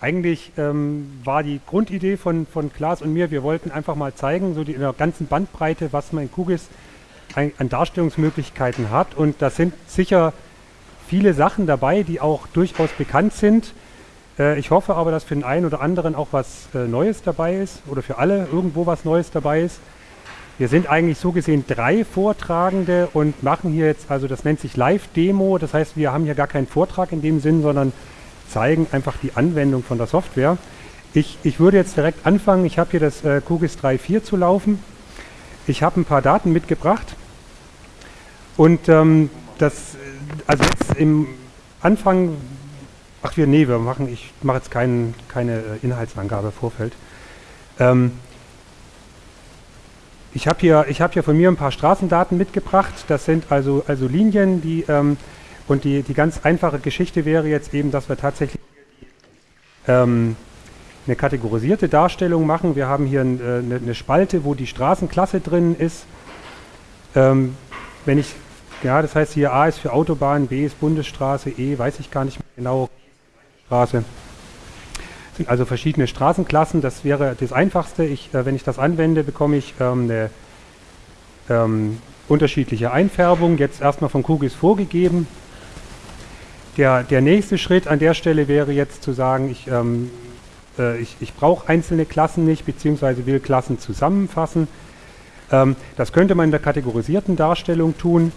Eigentlich ähm, war die Grundidee von, von Klaas und mir, wir wollten einfach mal zeigen, so die, in der ganzen Bandbreite, was man in QGIS ein, an Darstellungsmöglichkeiten hat. Und da sind sicher viele Sachen dabei, die auch durchaus bekannt sind. Äh, ich hoffe aber, dass für den einen oder anderen auch was äh, Neues dabei ist oder für alle irgendwo was Neues dabei ist. Wir sind eigentlich so gesehen drei Vortragende und machen hier jetzt, also das nennt sich Live-Demo, das heißt, wir haben hier gar keinen Vortrag in dem Sinn, sondern zeigen einfach die Anwendung von der Software. Ich, ich würde jetzt direkt anfangen, ich habe hier das äh, QGIS 3.4 zu laufen. Ich habe ein paar Daten mitgebracht und ähm, das, also jetzt im Anfang, ach wir, nee, wir machen, ich mache jetzt kein, keine Inhaltsangabe Vorfeld. Ähm, ich habe hier, hab hier von mir ein paar Straßendaten mitgebracht. Das sind also, also Linien, die, ähm, und die, die ganz einfache Geschichte wäre jetzt eben, dass wir tatsächlich ähm, eine kategorisierte Darstellung machen. Wir haben hier ein, äh, eine, Spalte, wo die Straßenklasse drin ist. Ähm, wenn ich, ja, das heißt hier A ist für Autobahn, B ist Bundesstraße, E weiß ich gar nicht mehr genau, Straße sind also verschiedene Straßenklassen. Das wäre das Einfachste. Ich, äh, wenn ich das anwende, bekomme ich ähm, eine ähm, unterschiedliche Einfärbung. Jetzt erstmal von QGIS vorgegeben. Der, der nächste Schritt an der Stelle wäre jetzt zu sagen, ich, ähm, äh, ich, ich brauche einzelne Klassen nicht, beziehungsweise will Klassen zusammenfassen. Ähm, das könnte man in der kategorisierten Darstellung tun.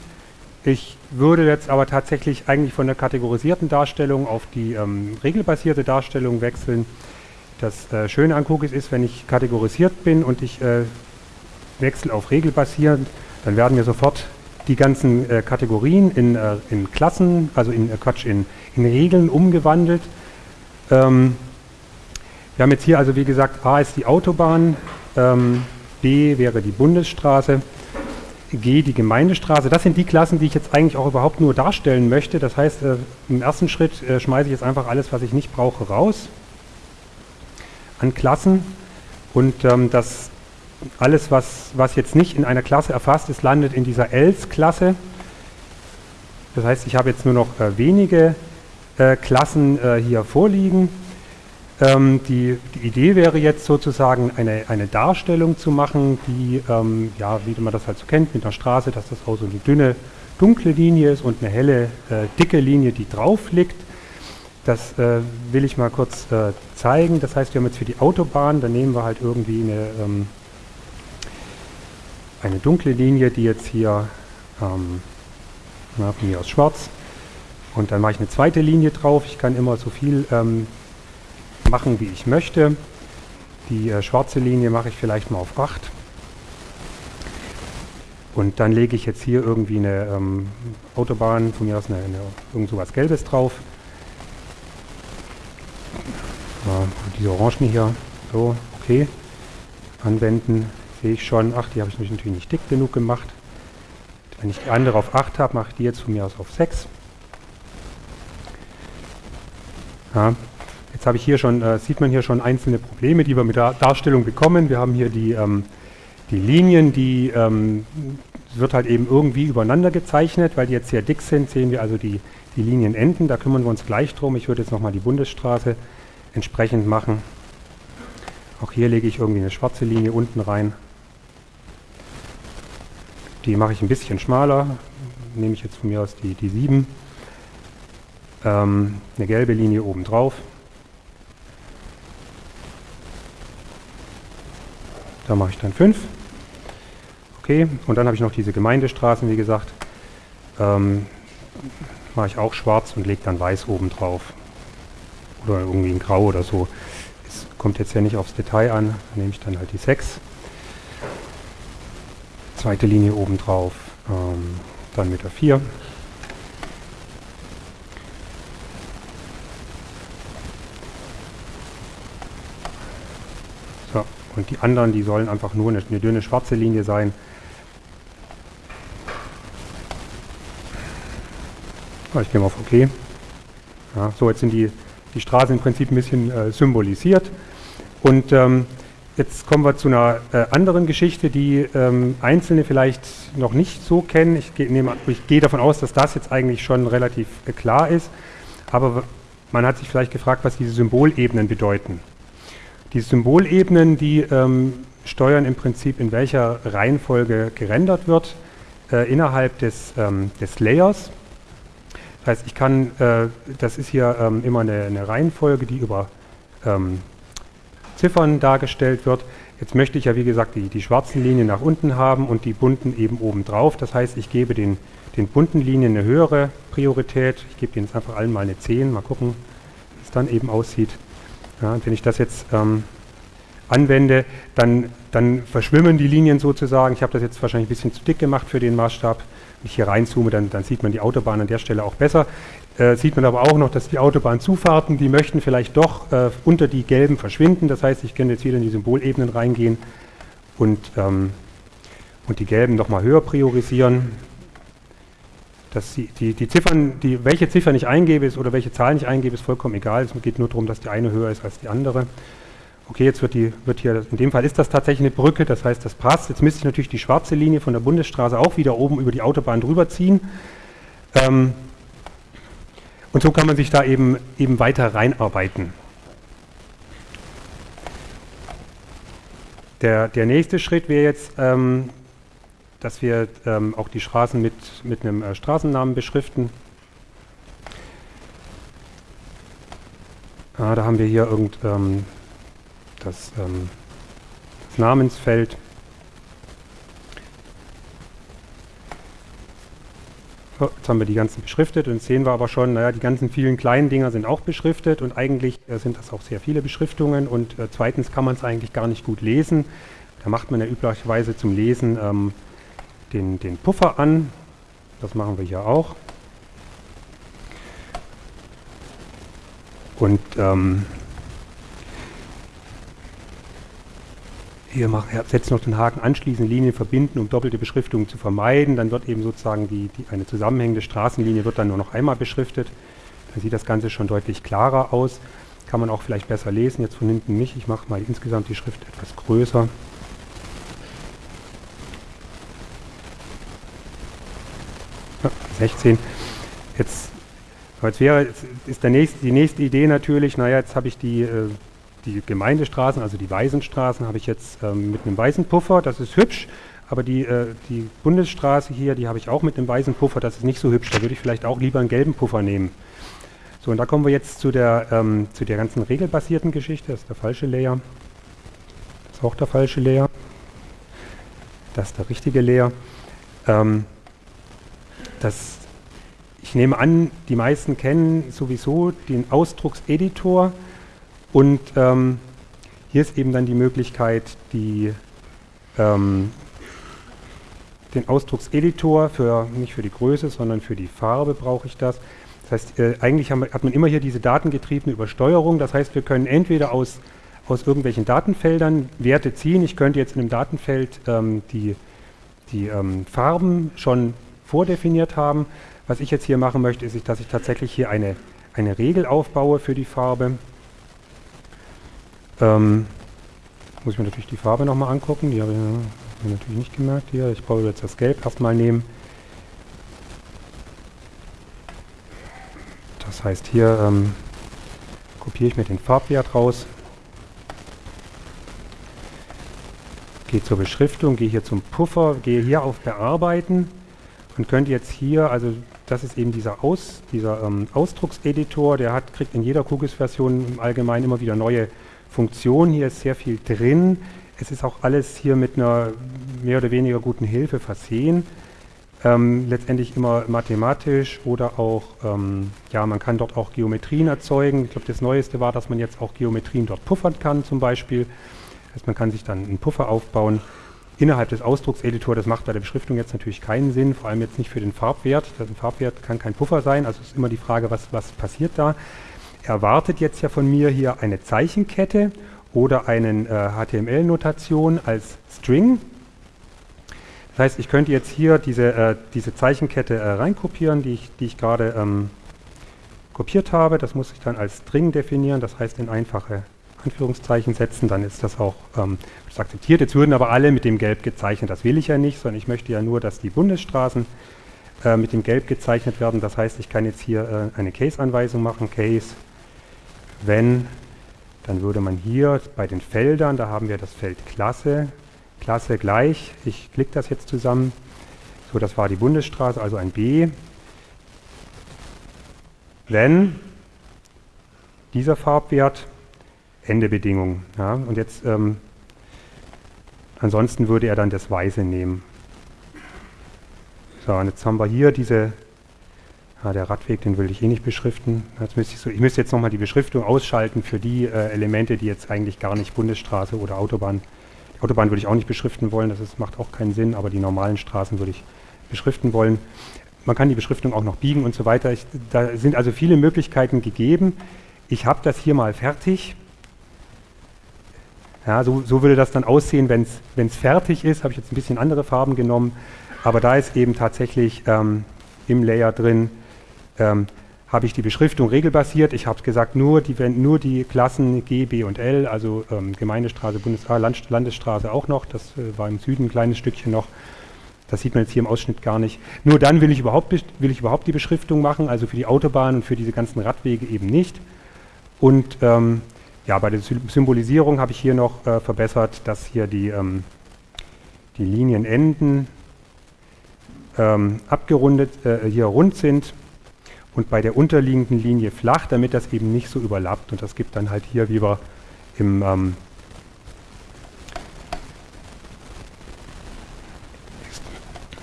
Ich würde jetzt aber tatsächlich eigentlich von der kategorisierten Darstellung auf die ähm, regelbasierte Darstellung wechseln. Das äh, Schöne an Cookies ist, wenn ich kategorisiert bin und ich äh, wechsle auf regelbasierend, dann werden mir sofort die ganzen äh, Kategorien in, äh, in, Klassen, also in äh, Quatsch, in, in, Regeln umgewandelt. Ähm, wir haben jetzt hier also wie gesagt, A ist die Autobahn, ähm, B wäre die Bundesstraße, G die Gemeindestraße. Das sind die Klassen, die ich jetzt eigentlich auch überhaupt nur darstellen möchte. Das heißt, äh, im ersten Schritt äh, schmeiße ich jetzt einfach alles, was ich nicht brauche, raus an Klassen. Und ähm, das alles, was, was jetzt nicht in einer Klasse erfasst ist, landet in dieser Else-Klasse. Das heißt, ich habe jetzt nur noch äh, wenige äh, Klassen äh, hier vorliegen. Ähm, die, die, Idee wäre jetzt sozusagen eine, eine Darstellung zu machen, die, ähm, ja, wie man das halt so kennt, mit einer Straße, dass das auch so eine dünne, dunkle Linie ist und eine helle, äh, dicke Linie, die drauf liegt. Das äh, will ich mal kurz äh, zeigen. Das heißt, wir haben jetzt für die Autobahn, da nehmen wir halt irgendwie eine, ähm, eine dunkle Linie, die jetzt hier, ähm, na, von mir aus schwarz, und dann mache ich eine zweite Linie drauf. Ich kann immer so viel ähm, machen, wie ich möchte. Die äh, schwarze Linie mache ich vielleicht mal auf 8. Und dann lege ich jetzt hier irgendwie eine ähm, Autobahn, von mir aus eine, eine, irgend sowas Gelbes drauf. Ja, diese Orangen hier, so, okay. Anwenden, sehe ich schon. Ach, die habe ich natürlich nicht dick genug gemacht. Wenn ich die andere auf 8 habe, mache ich die jetzt von mir aus auf 6. Ja, Jetzt habe ich hier schon, äh, sieht man hier schon einzelne Probleme, die wir mit der Darstellung bekommen. Wir haben hier die, ähm, die Linien, die ähm, wird halt eben irgendwie übereinander gezeichnet, weil die jetzt sehr dick sind, sehen wir also die, die Linienenden, da kümmern wir uns gleich drum. Ich würde jetzt nochmal die Bundesstraße entsprechend machen. Auch hier lege ich irgendwie eine schwarze Linie unten rein. Die mache ich ein bisschen schmaler, nehme ich jetzt von mir aus die, die 7. Ähm, eine gelbe Linie oben drauf. Da mache ich dann 5. Okay, und dann habe ich noch diese Gemeindestraßen, wie gesagt. Ähm, mache ich auch schwarz und lege dann weiß oben drauf. Oder irgendwie in grau oder so. Es kommt jetzt ja nicht aufs Detail an. Da nehme ich dann halt die 6. Zweite Linie oben drauf. Ähm, dann mit der 4. Und die anderen, die sollen einfach nur eine, eine dünne schwarze Linie sein. Ich gehe mal auf OK. Ja, so, jetzt sind die, die Straßen im Prinzip ein bisschen äh, symbolisiert. Und ähm, jetzt kommen wir zu einer äh, anderen Geschichte, die ähm, Einzelne vielleicht noch nicht so kennen. Ich, ge ich gehe davon aus, dass das jetzt eigentlich schon relativ äh, klar ist. Aber man hat sich vielleicht gefragt, was diese Symbolebenen bedeuten. Die Symbolebenen, die ähm, steuern im Prinzip, in welcher Reihenfolge gerendert wird äh, innerhalb des, ähm, des Layers. Das heißt, ich kann, äh, das ist hier ähm, immer eine, eine, Reihenfolge, die über ähm, Ziffern dargestellt wird. Jetzt möchte ich ja, wie gesagt, die, die schwarzen Linien nach unten haben und die bunten eben oben drauf. Das heißt, ich gebe den, den bunten Linien eine höhere Priorität. Ich gebe denen jetzt einfach allen mal eine 10. Mal gucken, wie es dann eben aussieht. Ja, wenn ich das jetzt ähm, anwende, dann, dann verschwimmen die Linien sozusagen. Ich habe das jetzt wahrscheinlich ein bisschen zu dick gemacht für den Maßstab. Wenn ich hier reinzoome, dann, dann sieht man die Autobahn an der Stelle auch besser. Äh, sieht man aber auch noch, dass die Autobahnzufahrten, die möchten vielleicht doch äh, unter die gelben verschwinden. Das heißt, ich kann jetzt wieder in die Symbolebenen reingehen und, ähm, und die gelben nochmal höher priorisieren. Dass die, die, die, Ziffern, die, welche Ziffer ich eingebe ist, oder welche Zahl ich eingebe, ist vollkommen egal. Es geht nur darum, dass die eine höher ist als die andere okay, jetzt wird, die, wird hier, in dem Fall ist das tatsächlich eine Brücke, das heißt, das passt. Jetzt müsste ich natürlich die schwarze Linie von der Bundesstraße auch wieder oben über die Autobahn drüber ziehen. Ähm, und so kann man sich da eben, eben weiter reinarbeiten. Der, der nächste Schritt wäre jetzt, ähm, dass wir ähm, auch die Straßen mit, mit einem äh, Straßennamen beschriften. Ah, da haben wir hier irgend, ähm, das, ähm, das Namensfeld. So, jetzt haben wir die ganzen beschriftet und sehen wir aber schon, naja, die ganzen vielen kleinen Dinger sind auch beschriftet und eigentlich äh, sind das auch sehr viele Beschriftungen und äh, zweitens kann man es eigentlich gar nicht gut lesen. Da macht man ja üblicherweise zum Lesen ähm, den, den Puffer an. Das machen wir hier auch. Und ähm, Hier setzt noch den Haken anschließende Linien verbinden, um doppelte Beschriftungen zu vermeiden. Dann wird eben sozusagen die, die, eine zusammenhängende Straßenlinie wird dann nur noch einmal beschriftet. Dann sieht das Ganze schon deutlich klarer aus. Kann man auch vielleicht besser lesen, jetzt von hinten nicht. Ich mache mal insgesamt die Schrift etwas größer. Ja, 16. Jetzt, jetzt wäre, jetzt ist der nächste, die nächste Idee natürlich, naja, jetzt habe ich die äh, die Gemeindestraßen, also die Waisenstraßen, habe ich jetzt ähm, mit einem Waisenpuffer, das ist hübsch, aber die, äh, die Bundesstraße hier, die habe ich auch mit einem Waisenpuffer, das ist nicht so hübsch, da würde ich vielleicht auch lieber einen gelben Puffer nehmen. So, und da kommen wir jetzt zu der, ähm, zu der ganzen regelbasierten Geschichte, das ist der falsche Layer, das ist auch der falsche Layer, das ist der richtige Layer. Ähm, das, ich nehme an, die meisten kennen sowieso den Ausdruckseditor, und ähm, hier ist eben dann die Möglichkeit, die, ähm, den Ausdruckseditor, für, nicht für die Größe, sondern für die Farbe brauche ich das. Das heißt, äh, eigentlich haben, hat man immer hier diese datengetriebene Übersteuerung. Das heißt, wir können entweder aus, aus irgendwelchen Datenfeldern Werte ziehen. Ich könnte jetzt in einem Datenfeld ähm, die, die ähm, Farben schon vordefiniert haben. Was ich jetzt hier machen möchte, ist, dass ich tatsächlich hier eine, eine Regel aufbaue für die Farbe. Ähm, muss ich mir natürlich die Farbe nochmal angucken. Die habe ich mir natürlich nicht gemerkt hier. Ich brauche jetzt das Gelb erstmal nehmen. Das heißt, hier ähm, kopiere ich mir den Farbwert raus. Gehe zur Beschriftung, gehe hier zum Puffer, gehe hier auf Bearbeiten und könnte jetzt hier, also das ist eben dieser, Aus, dieser ähm, Ausdruckseditor, der hat, kriegt in jeder QGIS-Version im Allgemeinen immer wieder neue Funktion. Hier ist sehr viel drin. Es ist auch alles hier mit einer mehr oder weniger guten Hilfe versehen. Ähm, letztendlich immer mathematisch oder auch, ähm, ja, man kann dort auch Geometrien erzeugen. Ich glaube, das Neueste war, dass man jetzt auch Geometrien dort puffern kann zum Beispiel. Das heißt, man kann sich dann einen Puffer aufbauen innerhalb des Ausdruckseditors. Das macht bei der Beschriftung jetzt natürlich keinen Sinn, vor allem jetzt nicht für den Farbwert. Das ein Farbwert kann kein Puffer sein, also ist immer die Frage, was, was passiert da erwartet jetzt ja von mir hier eine Zeichenkette oder eine äh, HTML-Notation als String. Das heißt, ich könnte jetzt hier diese, äh, diese Zeichenkette äh, reinkopieren, die ich, die ich gerade ähm, kopiert habe. Das muss ich dann als String definieren, das heißt in einfache Anführungszeichen setzen, dann ist das auch ähm, akzeptiert. Jetzt würden aber alle mit dem Gelb gezeichnet, das will ich ja nicht, sondern ich möchte ja nur, dass die Bundesstraßen äh, mit dem Gelb gezeichnet werden. Das heißt, ich kann jetzt hier äh, eine Case-Anweisung machen, Case wenn, dann würde man hier bei den Feldern, da haben wir das Feld Klasse, Klasse gleich, ich klicke das jetzt zusammen, so das war die Bundesstraße, also ein B, wenn dieser Farbwert Ende Bedingung. Ja, und jetzt, ähm, ansonsten würde er dann das Weiße nehmen. So, und jetzt haben wir hier diese, ja, der Radweg, den will ich eh nicht beschriften. Müsste ich, so, ich müsste jetzt nochmal die Beschriftung ausschalten für die äh, Elemente, die jetzt eigentlich gar nicht Bundesstraße oder Autobahn. Die Autobahn würde ich auch nicht beschriften wollen, das ist, macht auch keinen Sinn, aber die normalen Straßen würde ich beschriften wollen. Man kann die Beschriftung auch noch biegen und so weiter. Ich, da sind also viele Möglichkeiten gegeben. Ich habe das hier mal fertig. Ja, so, so würde das dann aussehen, wenn es fertig ist. Habe ich jetzt ein bisschen andere Farben genommen. Aber da ist eben tatsächlich ähm, im Layer drin, ähm, habe ich die Beschriftung regelbasiert. Ich habe gesagt, nur die, nur die Klassen G, B und L, also ähm, Gemeindestraße, Bundes Land, Landesstraße auch noch. Das äh, war im Süden ein kleines Stückchen noch. Das sieht man jetzt hier im Ausschnitt gar nicht. Nur dann will ich überhaupt, will ich überhaupt die Beschriftung machen, also für die Autobahn und für diese ganzen Radwege eben nicht. Und ähm, ja, bei der Symbolisierung habe ich hier noch äh, verbessert, dass hier die, ähm, die Linienenden ähm, abgerundet, äh, hier rund sind und bei der unterliegenden Linie flach, damit das eben nicht so überlappt. Und das gibt dann halt hier, wie wir im ähm,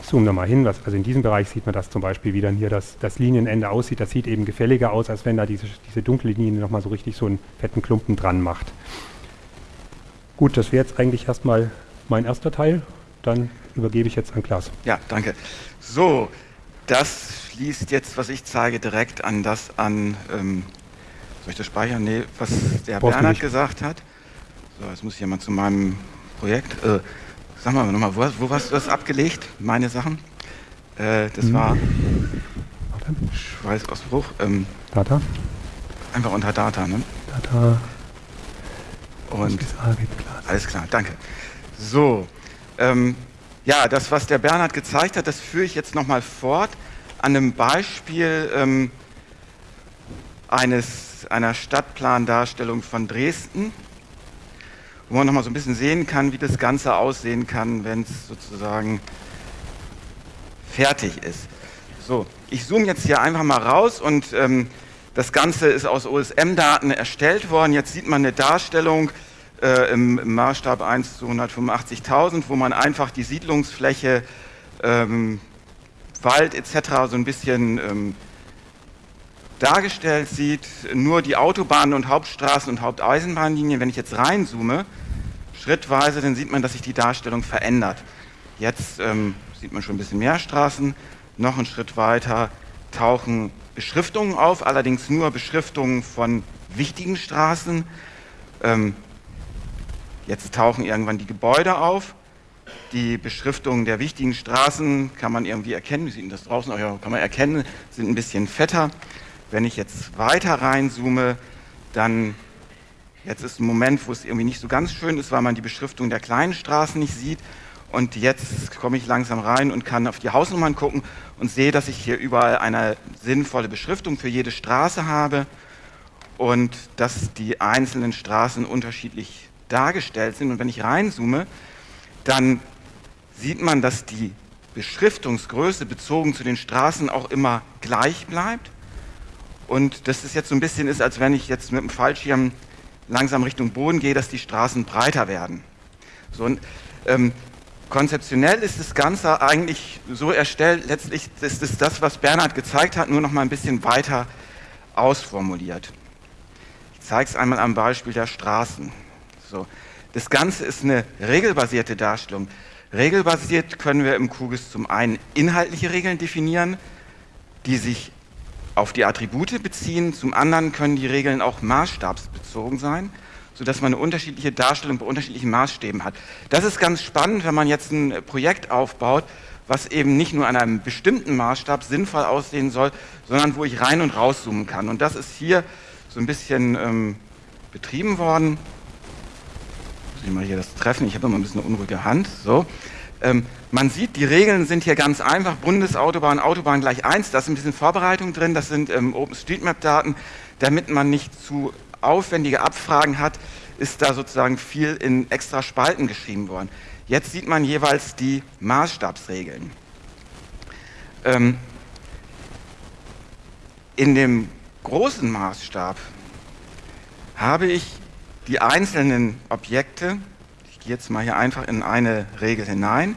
zoome da mal hin, was, also in diesem Bereich sieht man das zum Beispiel, wie dann hier das, das Linienende aussieht. Das sieht eben gefälliger aus, als wenn da diese, diese dunkle Linie nochmal so richtig so einen fetten Klumpen dran macht. Gut, das wäre jetzt eigentlich erstmal mein erster Teil. Dann übergebe ich jetzt an Klaas. Ja, danke. So, das schließt jetzt, was ich zeige, direkt an das an, ähm, soll ich das speichern? Nee, was der Brauchst Bernhard gesagt hat. So, jetzt muss ich ja mal zu meinem Projekt. Äh, Sag mal nochmal, wo, wo hast du das abgelegt, meine Sachen? Äh, das hm. war Schweißausbruch. Ähm, Data? Einfach unter Data, ne? Data. Und alles klar, danke. So, ähm, ja, das, was der Bernhard gezeigt hat, das führe ich jetzt nochmal fort an einem Beispiel ähm, eines, einer Stadtplandarstellung von Dresden wo man nochmal so ein bisschen sehen kann, wie das Ganze aussehen kann, wenn es sozusagen fertig ist. So, ich zoome jetzt hier einfach mal raus und ähm, das Ganze ist aus OSM-Daten erstellt worden. Jetzt sieht man eine Darstellung äh, im, im, Maßstab 1 zu 185.000, wo man einfach die Siedlungsfläche, ähm, Wald etc. so ein bisschen ähm, dargestellt sieht, nur die Autobahnen und Hauptstraßen und Haupteisenbahnlinien, wenn ich jetzt reinzoome, schrittweise, dann sieht man, dass sich die Darstellung verändert. Jetzt ähm, sieht man schon ein bisschen mehr Straßen, noch einen Schritt weiter tauchen Beschriftungen auf, allerdings nur Beschriftungen von wichtigen Straßen. Ähm, jetzt tauchen irgendwann die Gebäude auf. Die Beschriftungen der wichtigen Straßen kann man irgendwie erkennen. Wie sieht denn das draußen? Ja, kann man erkennen, sind ein bisschen fetter. Wenn ich jetzt weiter reinzoome, dann jetzt ist ein Moment, wo es irgendwie nicht so ganz schön ist, weil man die Beschriftung der kleinen Straßen nicht sieht. Und jetzt komme ich langsam rein und kann auf die Hausnummern gucken und sehe, dass ich hier überall eine sinnvolle Beschriftung für jede Straße habe und dass die einzelnen Straßen unterschiedlich dargestellt sind. Und wenn ich reinzoome, dann sieht man, dass die Beschriftungsgröße bezogen zu den Straßen auch immer gleich bleibt und dass es jetzt so ein bisschen ist, als wenn ich jetzt mit dem Fallschirm langsam Richtung Boden gehe, dass die Straßen breiter werden. So, und, ähm, konzeptionell ist das Ganze eigentlich so erstellt, letztlich ist es das, was Bernhard gezeigt hat, nur noch mal ein bisschen weiter ausformuliert. Ich zeige es einmal am Beispiel der Straßen. So, das Ganze ist eine regelbasierte Darstellung. Regelbasiert können wir im QGIS zum einen inhaltliche Regeln definieren, die sich auf die Attribute beziehen, zum anderen können die Regeln auch maßstabsbezogen sein, sodass man eine unterschiedliche Darstellung bei unterschiedlichen Maßstäben hat. Das ist ganz spannend, wenn man jetzt ein Projekt aufbaut, was eben nicht nur an einem bestimmten Maßstab sinnvoll aussehen soll, sondern wo ich rein und rauszoomen kann. Und das ist hier so ein bisschen ähm, betrieben worden. Ich mal hier das treffen, ich habe immer ein bisschen eine unruhige Hand. So. Ähm, man sieht, die Regeln sind hier ganz einfach. Bundesautobahn, Autobahn gleich 1, da ist ein bisschen Vorbereitung drin, das sind ähm, OpenStreetMap-Daten, damit man nicht zu aufwendige Abfragen hat, ist da sozusagen viel in extra Spalten geschrieben worden. Jetzt sieht man jeweils die Maßstabsregeln. Ähm, in dem großen Maßstab habe ich die einzelnen Objekte, ich gehe jetzt mal hier einfach in eine Regel hinein,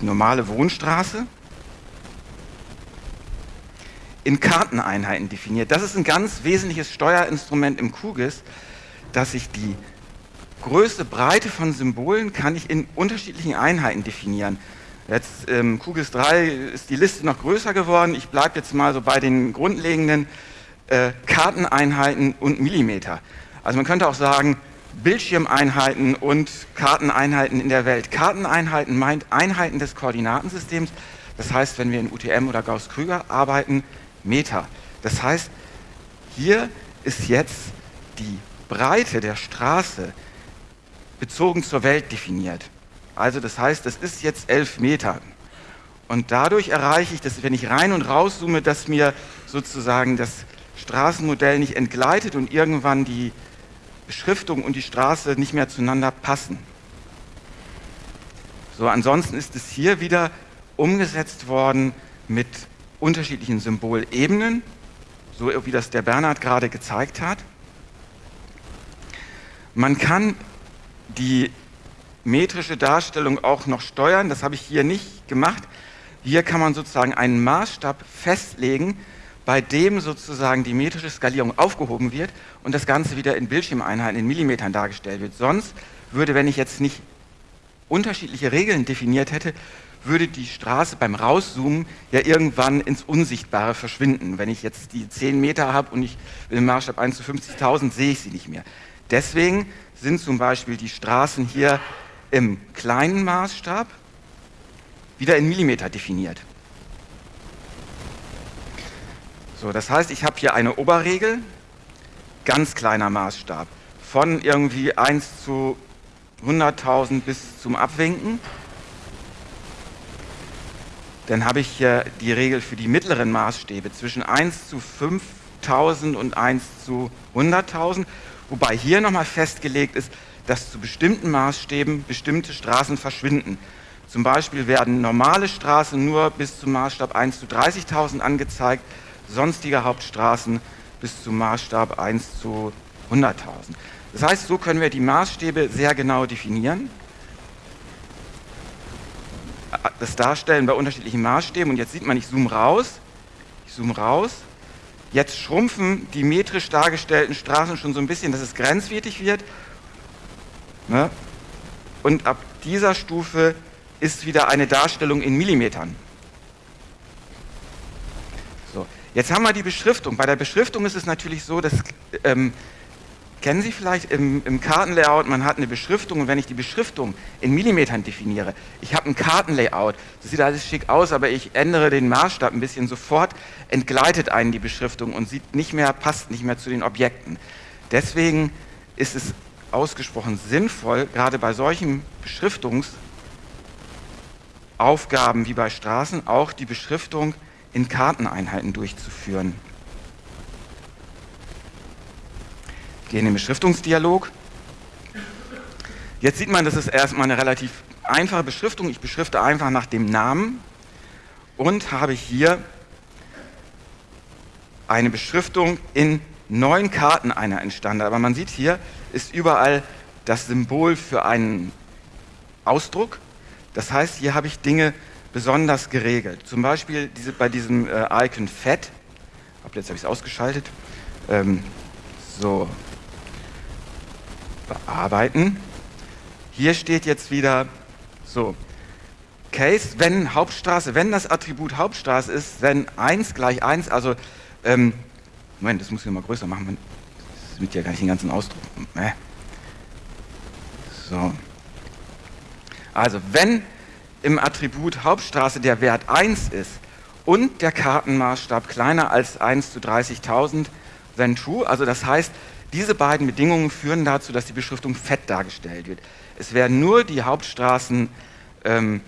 die normale Wohnstraße, in Karteneinheiten definiert. Das ist ein ganz wesentliches Steuerinstrument im QGIS, dass ich die größte Breite von Symbolen kann ich in unterschiedlichen Einheiten definieren. Jetzt im ähm, QGIS 3 ist die Liste noch größer geworden. Ich bleibe jetzt mal so bei den grundlegenden äh, Karteneinheiten und Millimeter. Also man könnte auch sagen, Bildschirmeinheiten und Karteneinheiten in der Welt. Karteneinheiten meint Einheiten des Koordinatensystems. Das heißt, wenn wir in UTM oder Gauss-Krüger arbeiten, Meter. Das heißt, hier ist jetzt die Breite der Straße bezogen zur Welt definiert. Also das heißt, das ist jetzt 11 Meter. Und dadurch erreiche ich, dass wenn ich rein und raus zoome, dass mir sozusagen das Straßenmodell nicht entgleitet und irgendwann die Beschriftung und die Straße nicht mehr zueinander passen. So, ansonsten ist es hier wieder umgesetzt worden mit unterschiedlichen Symbolebenen, so wie das der Bernhard gerade gezeigt hat. Man kann die metrische Darstellung auch noch steuern, das habe ich hier nicht gemacht. Hier kann man sozusagen einen Maßstab festlegen, bei dem sozusagen die metrische Skalierung aufgehoben wird und das Ganze wieder in Bildschirmeinheiten, in Millimetern dargestellt wird. Sonst würde, wenn ich jetzt nicht unterschiedliche Regeln definiert hätte, würde die Straße beim Rauszoomen ja irgendwann ins Unsichtbare verschwinden. Wenn ich jetzt die 10 Meter habe und ich im Maßstab 1 zu 50.000, sehe ich sie nicht mehr. Deswegen sind zum Beispiel die Straßen hier im kleinen Maßstab wieder in Millimeter definiert. So, das heißt, ich habe hier eine Oberregel, ganz kleiner Maßstab, von irgendwie 1 zu 100.000 bis zum Abwinken. Dann habe ich hier die Regel für die mittleren Maßstäbe zwischen 1 zu 5.000 und 1 zu 100.000, wobei hier nochmal festgelegt ist, dass zu bestimmten Maßstäben bestimmte Straßen verschwinden. Zum Beispiel werden normale Straßen nur bis zum Maßstab 1 zu 30.000 angezeigt, sonstige Hauptstraßen bis zum Maßstab 1 zu 100.000. Das heißt, so können wir die Maßstäbe sehr genau definieren, das darstellen bei unterschiedlichen Maßstäben und jetzt sieht man, ich zoome raus, ich zoome raus, jetzt schrumpfen die metrisch dargestellten Straßen schon so ein bisschen, dass es grenzwertig wird ne? und ab dieser Stufe ist wieder eine Darstellung in Millimetern. Jetzt haben wir die Beschriftung. Bei der Beschriftung ist es natürlich so, dass, ähm, kennen Sie vielleicht im, im, Kartenlayout, man hat eine Beschriftung und wenn ich die Beschriftung in Millimetern definiere, ich habe ein Kartenlayout, das sieht alles schick aus, aber ich ändere den Maßstab ein bisschen, sofort entgleitet einen die Beschriftung und sieht nicht mehr, passt nicht mehr zu den Objekten. Deswegen ist es ausgesprochen sinnvoll, gerade bei solchen Beschriftungsaufgaben wie bei Straßen, auch die Beschriftung in Karteneinheiten durchzuführen. Ich gehe in den Beschriftungsdialog. Jetzt sieht man, das ist erstmal eine relativ einfache Beschriftung. Ich beschrifte einfach nach dem Namen und habe hier eine Beschriftung in neun Karteneinheiten entstanden. Aber man sieht hier, ist überall das Symbol für einen Ausdruck. Das heißt, hier habe ich Dinge besonders geregelt. Zum Beispiel diese, bei diesem äh, Icon Fett, ab jetzt habe ich es ausgeschaltet, ähm, so, bearbeiten. Hier steht jetzt wieder so, Case, wenn Hauptstraße, wenn das Attribut Hauptstraße ist, wenn 1 gleich 1, also, ähm, Moment, das muss ich mal größer machen, das mit ja gar nicht den ganzen Ausdruck. Äh. So. Also, wenn im Attribut Hauptstraße der Wert 1 ist und der Kartenmaßstab kleiner als 1 zu 30.000, then true. Also das heißt, diese beiden Bedingungen führen dazu, dass die Beschriftung fett dargestellt wird. Es werden nur die Hauptstraßen ähm,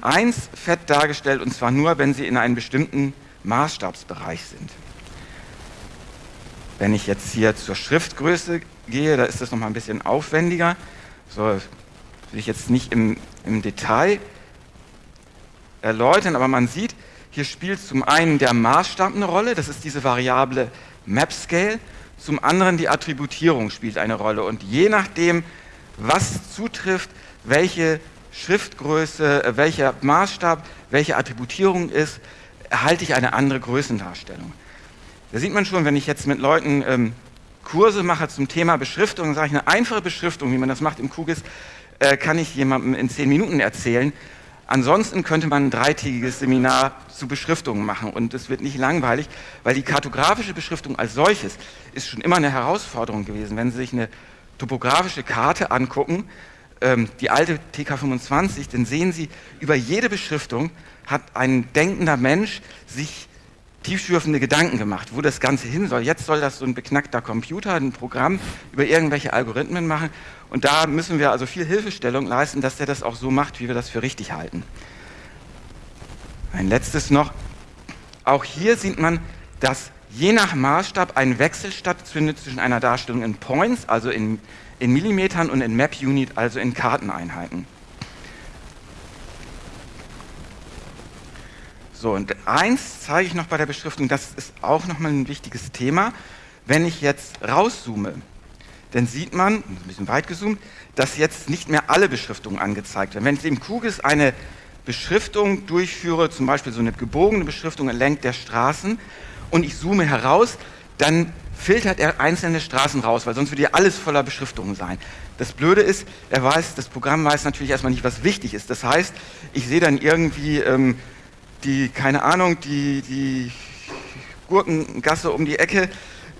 1 fett dargestellt und zwar nur, wenn sie in einem bestimmten Maßstabsbereich sind. Wenn ich jetzt hier zur Schriftgröße gehe, da ist das nochmal ein bisschen aufwendiger. So, will ich jetzt nicht im, im Detail erläutern, aber man sieht, hier spielt zum einen der Maßstab eine Rolle, das ist diese Variable MapScale, zum anderen die Attributierung spielt eine Rolle und je nachdem, was zutrifft, welche Schriftgröße, äh, welcher Maßstab, welche Attributierung ist, erhalte ich eine andere Größendarstellung. Da sieht man schon, wenn ich jetzt mit Leuten ähm, Kurse mache zum Thema Beschriftung, sage ich eine einfache Beschriftung, wie man das macht im Kugis, äh, kann ich jemandem in zehn Minuten erzählen. Ansonsten könnte man ein dreitägiges Seminar zu Beschriftungen machen und es wird nicht langweilig, weil die kartografische Beschriftung als solches ist schon immer eine Herausforderung gewesen. Wenn Sie sich eine topografische Karte angucken, ähm, die alte TK25, dann sehen Sie, über jede Beschriftung hat ein denkender Mensch sich tiefschürfende Gedanken gemacht, wo das Ganze hin soll. Jetzt soll das so ein beknackter Computer, ein Programm über irgendwelche Algorithmen machen. Und da müssen wir also viel Hilfestellung leisten, dass der das auch so macht, wie wir das für richtig halten. Ein letztes noch. Auch hier sieht man, dass je nach Maßstab ein Wechsel stattfindet zwischen einer Darstellung in Points, also in, in Millimetern, und in Map Unit, also in Karteneinheiten. So, und eins zeige ich noch bei der Beschriftung, das ist auch nochmal ein wichtiges Thema. Wenn ich jetzt rauszoome, dann sieht man, ein bisschen weit gezoomt, dass jetzt nicht mehr alle Beschriftungen angezeigt werden. Wenn ich im Kugis eine Beschriftung durchführe, zum Beispiel so eine gebogene Beschriftung entlang der Straßen, und ich zoome heraus, dann filtert er einzelne Straßen raus, weil sonst würde ja alles voller Beschriftungen sein. Das Blöde ist, er weiß, das Programm weiß natürlich erstmal nicht, was wichtig ist. Das heißt, ich sehe dann irgendwie ähm, die, keine Ahnung, die, die Gurkengasse um die Ecke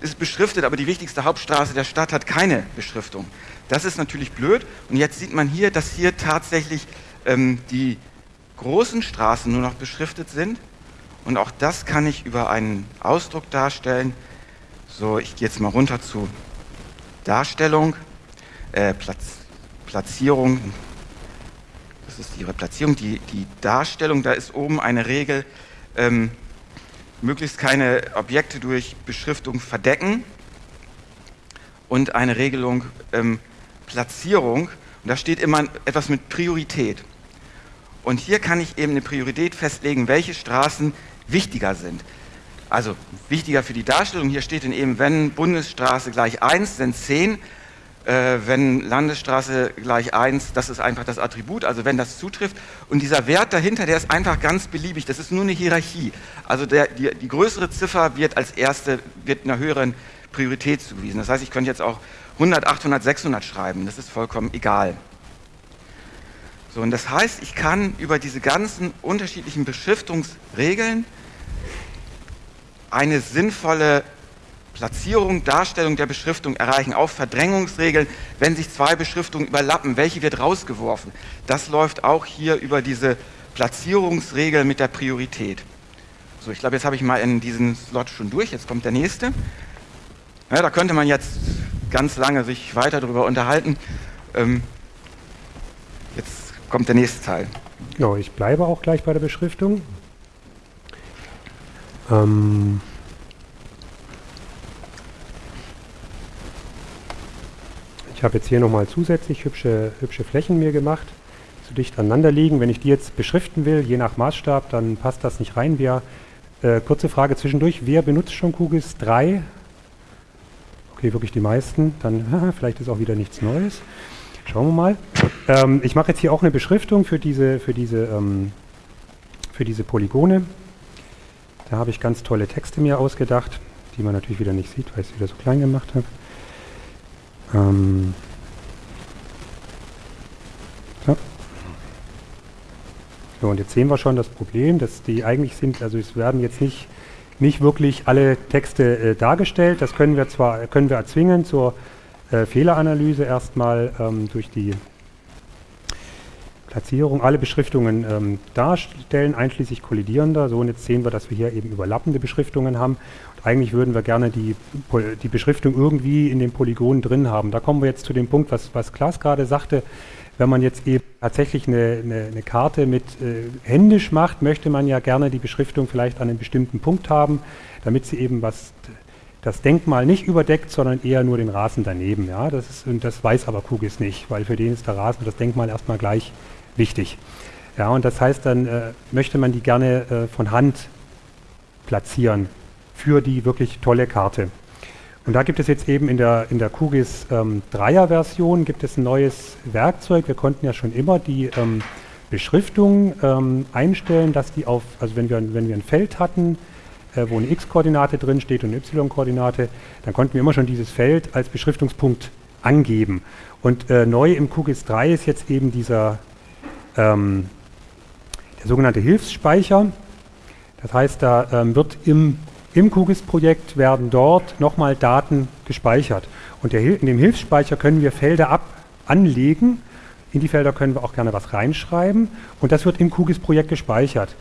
ist beschriftet, aber die wichtigste Hauptstraße der Stadt hat keine Beschriftung. Das ist natürlich blöd. Und jetzt sieht man hier, dass hier tatsächlich ähm, die großen Straßen nur noch beschriftet sind. Und auch das kann ich über einen Ausdruck darstellen. So, ich gehe jetzt mal runter zu Darstellung, äh, Platz, Platzierung, das ist ihre Platzierung, die, die Darstellung, da ist oben eine Regel, ähm, möglichst keine Objekte durch Beschriftung verdecken und eine Regelung ähm, Platzierung. Und da steht immer etwas mit Priorität. Und hier kann ich eben eine Priorität festlegen, welche Straßen wichtiger sind. Also wichtiger für die Darstellung, hier steht dann eben, wenn Bundesstraße gleich 1, sind 10, äh, wenn Landesstraße gleich 1, das ist einfach das Attribut, also wenn das zutrifft. Und dieser Wert dahinter, der ist einfach ganz beliebig, das ist nur eine Hierarchie. Also der, die, die größere Ziffer wird als erste, wird einer höheren Priorität zugewiesen. Das heißt, ich könnte jetzt auch 100, 800, 600 schreiben, das ist vollkommen egal. So, und das heißt, ich kann über diese ganzen unterschiedlichen Beschriftungsregeln eine sinnvolle Platzierung, Darstellung der Beschriftung erreichen, auch Verdrängungsregeln, wenn sich zwei Beschriftungen überlappen, welche wird rausgeworfen. Das läuft auch hier über diese Platzierungsregel mit der Priorität. So, ich glaube, jetzt habe ich mal in diesen Slot schon durch, jetzt kommt der nächste. Ja, da könnte man jetzt ganz lange sich weiter darüber unterhalten. Ähm, jetzt kommt der nächste Teil. Ja, ich bleibe auch gleich bei der Beschriftung. Ähm Ich habe jetzt hier nochmal zusätzlich hübsche, hübsche Flächen mir gemacht, zu dicht aneinander liegen. Wenn ich die jetzt beschriften will, je nach Maßstab, dann passt das nicht rein. Wer, äh, kurze Frage zwischendurch, wer benutzt schon QGIS 3? Okay, wirklich die meisten. Dann vielleicht ist auch wieder nichts Neues. Schauen wir mal. Ähm, ich mache jetzt hier auch eine Beschriftung für diese, für diese, ähm, für diese Polygone. Da habe ich ganz tolle Texte mir ausgedacht, die man natürlich wieder nicht sieht, weil ich es wieder so klein gemacht habe. Ähm so. so, und jetzt sehen wir schon das Problem, dass die eigentlich sind, also es werden jetzt nicht, nicht wirklich alle Texte äh, dargestellt. Das können wir zwar können wir erzwingen zur äh, Fehleranalyse erstmal ähm, durch die Platzierung alle Beschriftungen ähm, darstellen, einschließlich kollidierender. So, und jetzt sehen wir, dass wir hier eben überlappende Beschriftungen haben. Und eigentlich würden wir gerne die, die Beschriftung irgendwie in den Polygonen drin haben. Da kommen wir jetzt zu dem Punkt, was, was Klaas gerade sagte. Wenn man jetzt eben tatsächlich eine, eine, eine Karte mit äh, händisch macht, möchte man ja gerne die Beschriftung vielleicht an einem bestimmten Punkt haben, damit sie eben was das Denkmal nicht überdeckt, sondern eher nur den Rasen daneben. Ja? Das, ist, das weiß aber Kugis nicht, weil für den ist der Rasen das Denkmal erstmal gleich wichtig. Ja, und das heißt, dann äh, möchte man die gerne äh, von Hand platzieren für die wirklich tolle Karte. Und da gibt es jetzt eben in der, in der QGIS ähm, 3er Version gibt es ein neues Werkzeug. Wir konnten ja schon immer die ähm, Beschriftung ähm, einstellen, dass die auf, also wenn wir, wenn wir ein Feld hatten, äh, wo eine x-Koordinate drin steht und eine y-Koordinate, dann konnten wir immer schon dieses Feld als Beschriftungspunkt angeben. Und äh, neu im QGIS 3 ist jetzt eben dieser ähm, der sogenannte Hilfsspeicher. Das heißt, da ähm, wird im, im QGIS-Projekt werden dort nochmal Daten gespeichert. Und der, in dem Hilfsspeicher können wir Felder ab anlegen. In die Felder können wir auch gerne was reinschreiben. Und das wird im QGIS-Projekt gespeichert.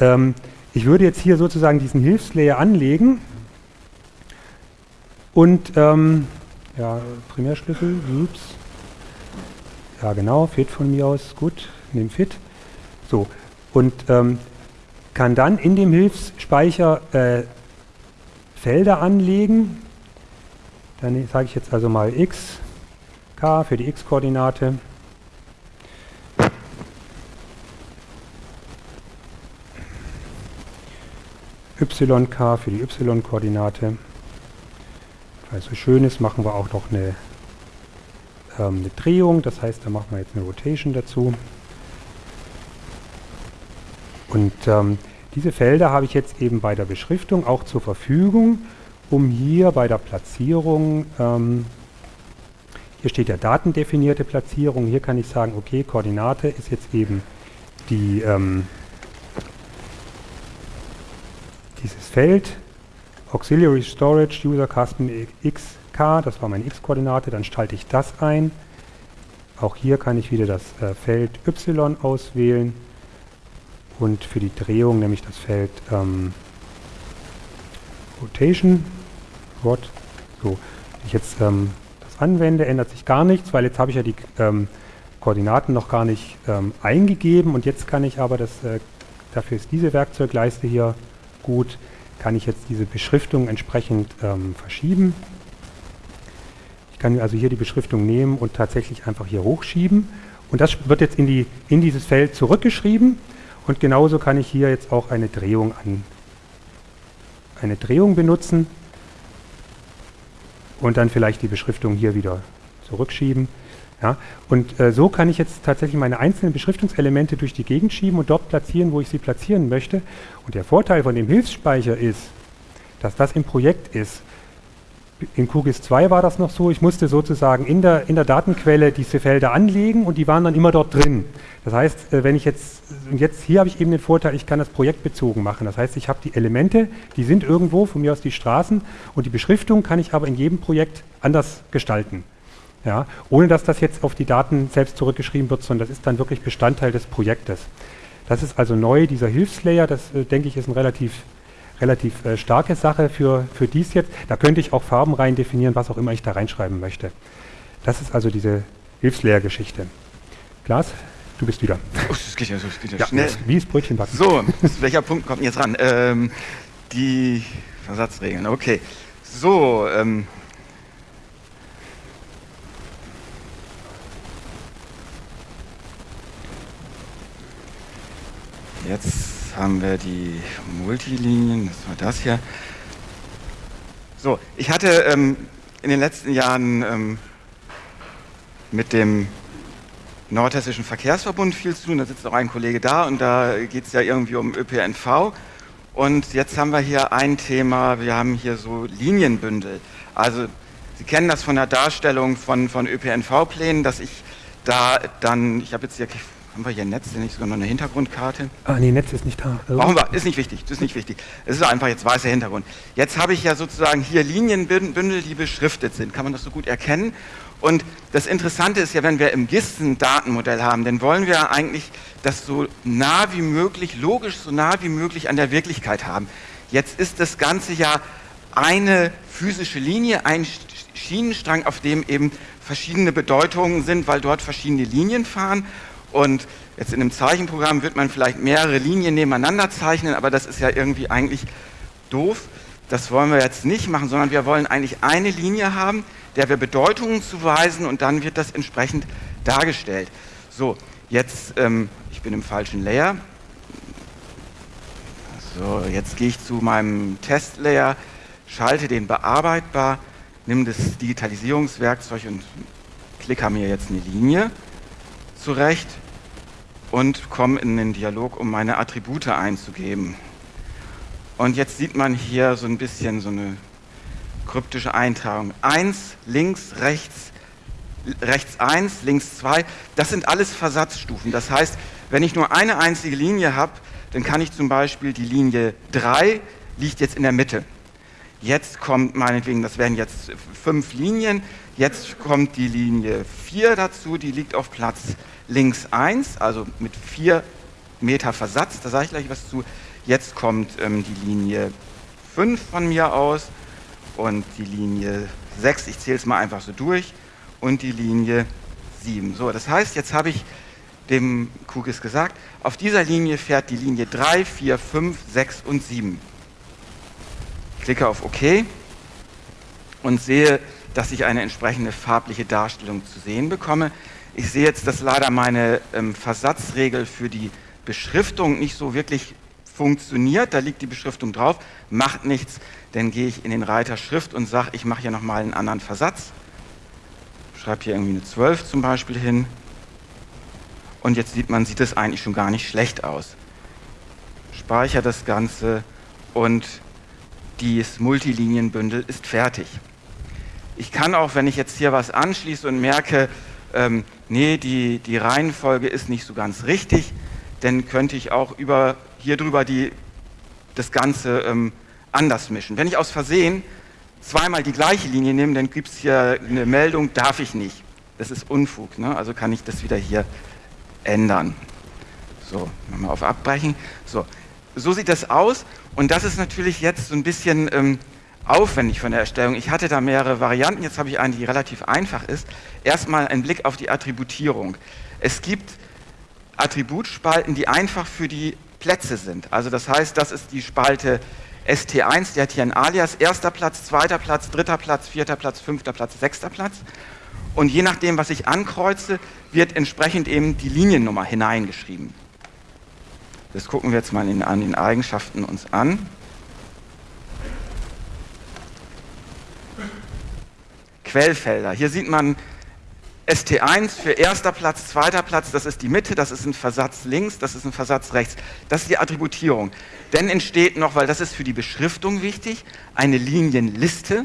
Ähm, ich würde jetzt hier sozusagen diesen Hilfslayer anlegen und ähm, ja, Primärschlüssel, ups. Ja genau, Fit von mir aus, gut, nehmen Fit. So, und ähm, kann dann in dem Hilfsspeicher äh, Felder anlegen. Dann sage ich jetzt also mal x, k für die x-Koordinate. YK für die y-Koordinate. Weil es so schön ist, machen wir auch noch eine, ähm, eine Drehung. Das heißt, da machen wir jetzt eine Rotation dazu. Und ähm, diese Felder habe ich jetzt eben bei der Beschriftung auch zur Verfügung, um hier bei der Platzierung, ähm, hier steht ja datendefinierte Platzierung, hier kann ich sagen, okay, Koordinate ist jetzt eben die, ähm, dieses Feld, Auxiliary Storage User Custom XK, das war meine x-Koordinate, dann schalte ich das ein. Auch hier kann ich wieder das äh, Feld Y auswählen und für die Drehung nämlich das Feld ähm, Rotation. Rot. So, wenn ich jetzt ähm, das anwende, ändert sich gar nichts, weil jetzt habe ich ja die ähm, Koordinaten noch gar nicht ähm, eingegeben und jetzt kann ich aber, das, äh, dafür ist diese Werkzeugleiste hier gut, kann ich jetzt diese Beschriftung entsprechend ähm, verschieben. Ich kann also hier die Beschriftung nehmen und tatsächlich einfach hier hochschieben und das wird jetzt in, die, in dieses Feld zurückgeschrieben und genauso kann ich hier jetzt auch eine Drehung an eine Drehung benutzen und dann vielleicht die Beschriftung hier wieder zurückschieben. Ja, und äh, so kann ich jetzt tatsächlich meine einzelnen Beschriftungselemente durch die Gegend schieben und dort platzieren, wo ich sie platzieren möchte. Und der Vorteil von dem Hilfsspeicher ist, dass das im Projekt ist in QGIS 2 war das noch so, ich musste sozusagen in der, in der Datenquelle diese Felder anlegen und die waren dann immer dort drin. Das heißt, äh, wenn ich jetzt, jetzt hier habe ich eben den Vorteil, ich kann das projektbezogen machen. Das heißt, ich habe die Elemente, die sind irgendwo, von mir aus die Straßen und die Beschriftung kann ich aber in jedem Projekt anders gestalten. Ja, ohne dass das jetzt auf die Daten selbst zurückgeschrieben wird, sondern das ist dann wirklich Bestandteil des Projektes. Das ist also neu, dieser Hilfslayer, das äh, denke ich ist ein relativ relativ äh, starke Sache für, für dies jetzt. Da könnte ich auch Farben rein definieren, was auch immer ich da reinschreiben möchte. Das ist also diese Hilfslehrgeschichte. Glas, du bist wieder. Oh, das geht ja so das geht ja ja, schnell. Wie ist Brötchenbacken? So, welcher Punkt kommt jetzt ran? Ähm, die Versatzregeln, okay. So, ähm, jetzt haben wir die Multilinien, das war das hier. So, ich hatte ähm, in den letzten Jahren ähm, mit dem Nordhessischen Verkehrsverbund viel zu tun, da sitzt auch ein Kollege da und da geht es ja irgendwie um ÖPNV. Und jetzt haben wir hier ein Thema, wir haben hier so Linienbündel. Also Sie kennen das von der Darstellung von, von ÖPNV-Plänen, dass ich da dann, ich habe jetzt hier haben wir hier ein Netz, nicht sogar noch eine Hintergrundkarte? Ah, nee, Netz ist nicht da. Also. Brauchen wir, ist nicht wichtig, das ist nicht wichtig. Es ist einfach jetzt weißer Hintergrund. Jetzt habe ich ja sozusagen hier Linienbündel, die beschriftet sind. Kann man das so gut erkennen? Und das Interessante ist ja, wenn wir im GIS ein Datenmodell haben, dann wollen wir eigentlich das so nah wie möglich, logisch so nah wie möglich an der Wirklichkeit haben. Jetzt ist das Ganze ja eine physische Linie, ein Schienenstrang, auf dem eben verschiedene Bedeutungen sind, weil dort verschiedene Linien fahren. Und jetzt in einem Zeichenprogramm wird man vielleicht mehrere Linien nebeneinander zeichnen, aber das ist ja irgendwie eigentlich doof. Das wollen wir jetzt nicht machen, sondern wir wollen eigentlich eine Linie haben, der wir Bedeutungen zuweisen und dann wird das entsprechend dargestellt. So, jetzt, ähm, ich bin im falschen Layer. So, jetzt gehe ich zu meinem Testlayer, schalte den bearbeitbar, nehme das Digitalisierungswerkzeug und klicke mir jetzt eine Linie zurecht und komme in den Dialog, um meine Attribute einzugeben. Und jetzt sieht man hier so ein bisschen so eine kryptische Eintragung. 1, links, rechts, rechts 1, links 2, das sind alles Versatzstufen. Das heißt, wenn ich nur eine einzige Linie habe, dann kann ich zum Beispiel die Linie 3 liegt jetzt in der Mitte. Jetzt kommt meinetwegen, das wären jetzt fünf Linien, jetzt kommt die Linie 4 dazu, die liegt auf Platz links 1, also mit 4 Meter Versatz, da sage ich gleich was zu. Jetzt kommt ähm, die Linie 5 von mir aus und die Linie 6, ich zähle es mal einfach so durch, und die Linie 7. So, das heißt, jetzt habe ich dem Kugis gesagt, auf dieser Linie fährt die Linie 3, 4, 5, 6 und 7. Klicke auf OK und sehe, dass ich eine entsprechende farbliche Darstellung zu sehen bekomme. Ich sehe jetzt, dass leider meine ähm, Versatzregel für die Beschriftung nicht so wirklich funktioniert, da liegt die Beschriftung drauf, macht nichts, dann gehe ich in den Reiter Schrift und sage, ich mache hier nochmal einen anderen Versatz. Schreibe hier irgendwie eine 12 zum Beispiel hin. Und jetzt sieht man, sieht es eigentlich schon gar nicht schlecht aus. Speichere das Ganze und dieses Multilinienbündel ist fertig. Ich kann auch, wenn ich jetzt hier was anschließe und merke, ähm, nee, die, die Reihenfolge ist nicht so ganz richtig, dann könnte ich auch über hier drüber die, das Ganze ähm, anders mischen. Wenn ich aus Versehen zweimal die gleiche Linie nehme, dann gibt es hier eine Meldung, darf ich nicht. Das ist Unfug, ne? also kann ich das wieder hier ändern. So, nochmal auf Abbrechen. So, so sieht das aus und das ist natürlich jetzt so ein bisschen ähm, aufwendig von der Erstellung. Ich hatte da mehrere Varianten, jetzt habe ich eine, die relativ einfach ist. Erstmal ein Blick auf die Attributierung. Es gibt Attributspalten, die einfach für die Plätze sind. Also das heißt, das ist die Spalte ST1, die hat hier ein Alias, erster Platz, zweiter Platz, dritter Platz, vierter Platz, fünfter Platz, sechster Platz. Und je nachdem, was ich ankreuze, wird entsprechend eben die Liniennummer hineingeschrieben. Das gucken wir jetzt mal in, an den Eigenschaften uns an. Quellfelder. Hier sieht man ST1 für erster Platz, zweiter Platz, das ist die Mitte, das ist ein Versatz links, das ist ein Versatz rechts. Das ist die Attributierung. Dann entsteht noch, weil das ist für die Beschriftung wichtig, eine Linienliste,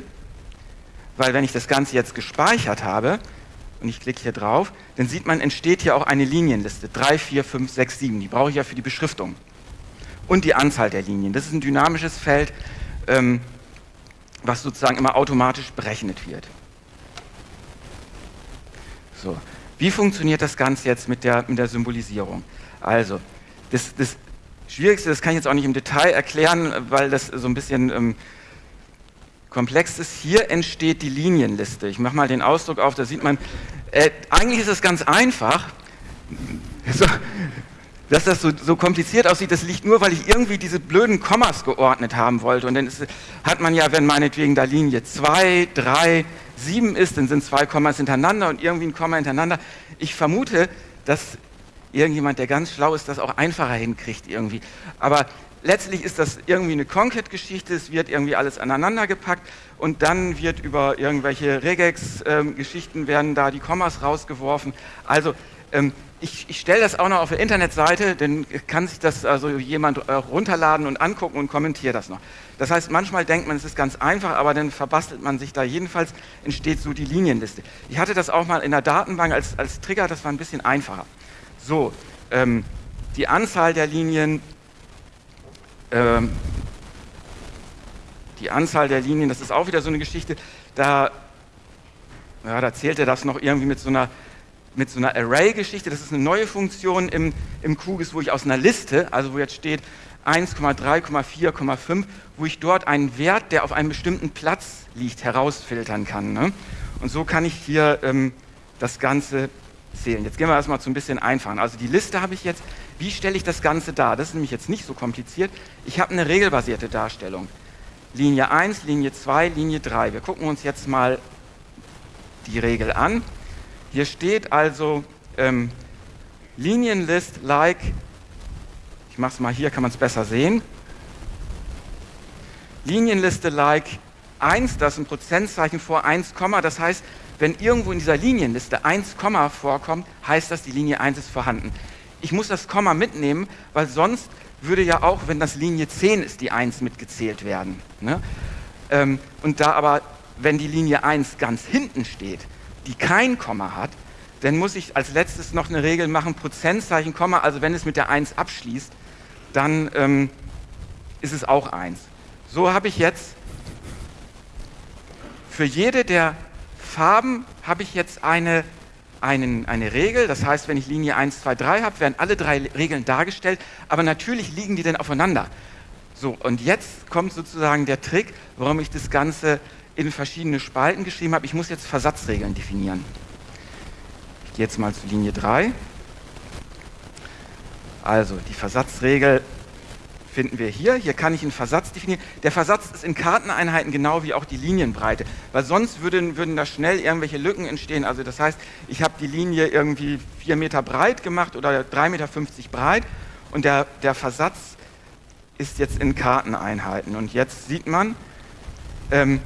weil wenn ich das Ganze jetzt gespeichert habe und ich klicke hier drauf, dann sieht man, entsteht hier auch eine Linienliste. 3, 4, 5, 6, 7. Die brauche ich ja für die Beschriftung. Und die Anzahl der Linien. Das ist ein dynamisches Feld, ähm, was sozusagen immer automatisch berechnet wird. So. Wie funktioniert das Ganze jetzt mit der, mit der Symbolisierung? Also, das, das Schwierigste, das kann ich jetzt auch nicht im Detail erklären, weil das so ein bisschen ähm, komplex ist. Hier entsteht die Linienliste. Ich mache mal den Ausdruck auf, da sieht man, äh, eigentlich ist es ganz einfach. So, dass das so, so, kompliziert aussieht, das liegt nur, weil ich irgendwie diese blöden Kommas geordnet haben wollte. Und dann ist, hat man ja, wenn meinetwegen da Linie 2, 3, 7 ist, dann sind zwei Kommas hintereinander und irgendwie ein Komma hintereinander. Ich vermute, dass irgendjemand, der ganz schlau ist, das auch einfacher hinkriegt irgendwie. Aber letztlich ist das irgendwie eine Concat-Geschichte, es wird irgendwie alles aneinander gepackt und dann wird über irgendwelche Regex-Geschichten ähm, werden da die Kommas rausgeworfen. Also ähm, ich, ich stelle das auch noch auf der Internetseite, dann kann sich das also jemand äh, runterladen und angucken und kommentiert das noch. Das heißt, manchmal denkt man, es ist ganz einfach, aber dann verbastelt man sich da. Jedenfalls entsteht so die Linienliste. Ich hatte das auch mal in der Datenbank als, als Trigger, das war ein bisschen einfacher. So, ähm, die Anzahl der Linien, ähm, die Anzahl der Linien, das ist auch wieder so eine Geschichte, da, ja, da zählte das noch irgendwie mit so einer mit so einer Array-Geschichte. Das ist eine neue Funktion im, im QGIS, wo ich aus einer Liste, also wo jetzt steht 1,3,4,5, wo ich dort einen Wert, der auf einem bestimmten Platz liegt, herausfiltern kann. Ne? Und so kann ich hier ähm, das Ganze zählen. Jetzt gehen wir erstmal zu ein bisschen einfachen. Also die Liste habe ich jetzt. Wie stelle ich das Ganze dar? Das ist nämlich jetzt nicht so kompliziert. Ich habe eine regelbasierte Darstellung. Linie 1, Linie 2, Linie 3. Wir gucken uns jetzt mal die Regel an. Hier steht also ähm, Linienlist like, ich mache es mal hier, kann man es besser sehen. Linienliste like 1, das ist ein Prozentzeichen vor 1, das heißt, wenn irgendwo in dieser Linienliste 1, vorkommt, heißt das, die Linie 1 ist vorhanden. Ich muss das Komma mitnehmen, weil sonst würde ja auch, wenn das Linie 10 ist, die 1 mitgezählt werden. Ne? Ähm, und da aber, wenn die Linie 1 ganz hinten steht, die kein Komma hat, dann muss ich als letztes noch eine Regel machen, Prozentzeichen, Komma, also wenn es mit der 1 abschließt, dann ähm, ist es auch 1. So habe ich jetzt für jede der Farben habe ich jetzt eine einen, eine Regel. Das heißt, wenn ich Linie 1, 2, 3 habe, werden alle drei Regeln dargestellt, aber natürlich liegen die dann aufeinander. So, und jetzt kommt sozusagen der Trick, warum ich das Ganze in verschiedene Spalten geschrieben habe. Ich muss jetzt Versatzregeln definieren. Ich gehe jetzt mal zu Linie 3. Also, die Versatzregel finden wir hier. Hier kann ich einen Versatz definieren. Der Versatz ist in Karteneinheiten genau wie auch die Linienbreite, weil sonst würden, würden da schnell irgendwelche Lücken entstehen. Also das heißt, ich habe die Linie irgendwie 4 Meter breit gemacht oder 3,50 Meter breit und der, der Versatz ist jetzt in Karteneinheiten. Und jetzt sieht man, ähm,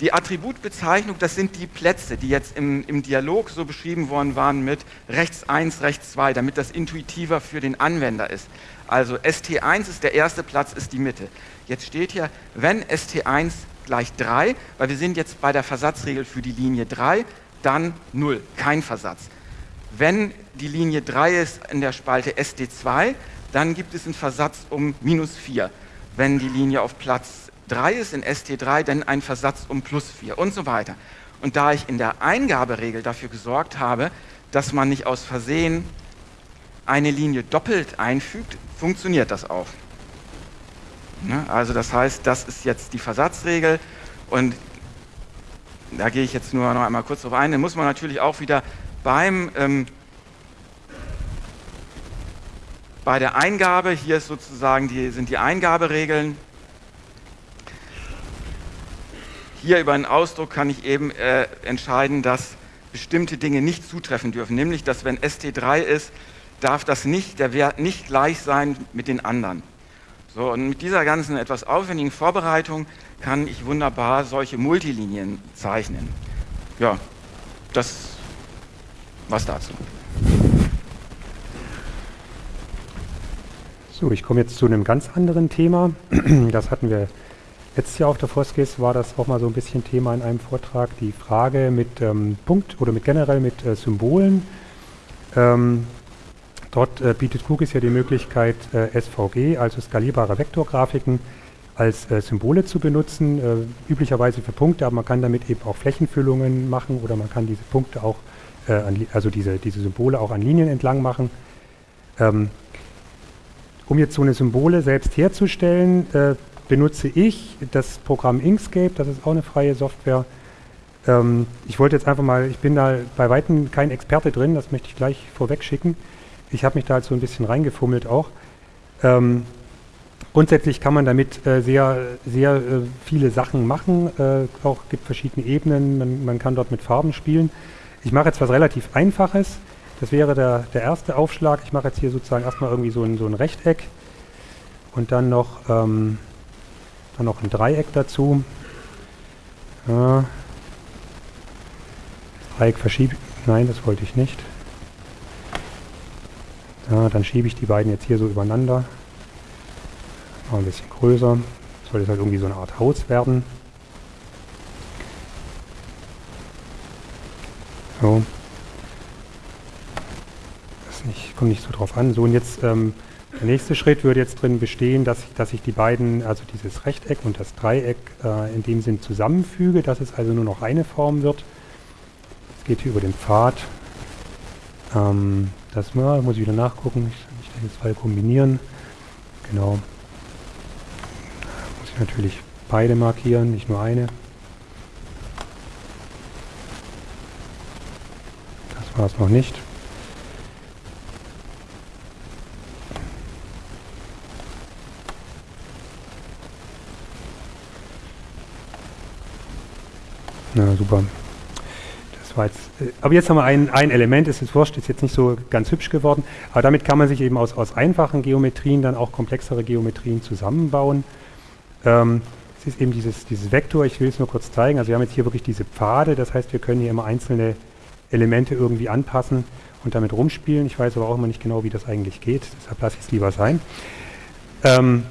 die Attributbezeichnung, das sind die Plätze, die jetzt im, im Dialog so beschrieben worden waren mit rechts 1, rechts 2, damit das intuitiver für den Anwender ist. Also ST1 ist der erste Platz, ist die Mitte. Jetzt steht hier, wenn ST1 gleich 3, weil wir sind jetzt bei der Versatzregel für die Linie 3, dann 0, kein Versatz. Wenn die Linie 3 ist in der Spalte ST2, dann gibt es einen Versatz um minus 4. Wenn die Linie auf Platz 3 ist in ST3, dann ein Versatz um plus 4 und so weiter. Und da ich in der Eingaberegel dafür gesorgt habe, dass man nicht aus Versehen eine Linie doppelt einfügt, funktioniert das auch. Ne? Also das heißt, das ist jetzt die Versatzregel und da gehe ich jetzt nur noch einmal kurz drauf ein. Dann muss man natürlich auch wieder beim ähm, bei der Eingabe, hier sozusagen die, sind die Eingaberegeln. Hier über einen Ausdruck kann ich eben äh, entscheiden, dass bestimmte Dinge nicht zutreffen dürfen, nämlich dass wenn ST3 ist, darf das nicht, der Wert nicht gleich sein mit den anderen. So, und mit dieser ganzen etwas aufwendigen Vorbereitung kann ich wunderbar solche Multilinien zeichnen. Ja, das was dazu. So, ich komme jetzt zu einem ganz anderen Thema. Das hatten wir letztes Jahr auf der Foskis, war das auch mal so ein bisschen Thema in einem Vortrag, die Frage mit ähm, Punkt oder mit generell mit äh, Symbolen. Ähm, Dort äh, bietet QGIS ja die Möglichkeit, äh, SVG, also skalierbare Vektorgrafiken, als äh, Symbole zu benutzen, äh, üblicherweise für Punkte, aber man kann damit eben auch Flächenfüllungen machen oder man kann diese Punkte auch, äh, an, also diese, diese Symbole auch an Linien entlang machen. Ähm, um jetzt so eine Symbole selbst herzustellen, benutze ich das Programm Inkscape, das ist auch eine freie Software. Ähm, ich wollte jetzt einfach mal, ich bin da bei Weitem kein Experte drin, das möchte ich gleich vorweg schicken. Ich habe mich da halt so ein bisschen reingefummelt auch. Ähm, grundsätzlich kann man damit äh, sehr, sehr äh, viele Sachen machen. Äh, auch gibt verschiedene Ebenen. Man, man, kann dort mit Farben spielen. Ich mache jetzt was relativ Einfaches. Das wäre der, der erste Aufschlag. Ich mache jetzt hier sozusagen erstmal irgendwie so ein, so ein Rechteck und dann noch, ähm, dann noch ein Dreieck dazu. Ja. Dreieck verschiebe. Nein, das wollte ich nicht. Ja, dann schiebe ich die beiden jetzt hier so übereinander. Mal ein bisschen größer. Soll das halt irgendwie so eine Art Haus werden. So. Das nicht, kommt nicht so drauf an. So, und jetzt ähm, der nächste Schritt würde jetzt drin bestehen, dass ich, dass ich die beiden, also dieses Rechteck und das Dreieck äh, in dem Sinn zusammenfüge, dass es also nur noch eine Form wird. Es geht hier über den Pfad. Ähm, das mal, muss ich wieder nachgucken. Ich, ich denke, zwei kombinieren. Genau. Muss ich natürlich beide markieren, nicht nur eine. Das war es noch nicht. Na super. Das war jetzt, äh, aber jetzt haben wir ein, ein Element, ist wurscht, ist jetzt nicht so ganz hübsch geworden, aber damit kann man sich eben aus, aus einfachen Geometrien dann auch komplexere Geometrien zusammenbauen. Ähm, es ist eben dieses, dieses Vektor, ich will es nur kurz zeigen, also wir haben jetzt hier wirklich diese Pfade, das heißt wir können hier immer einzelne Elemente irgendwie anpassen und damit rumspielen. Ich weiß aber auch immer nicht genau, wie das eigentlich geht, deshalb lasse ich es lieber sein. Ähm,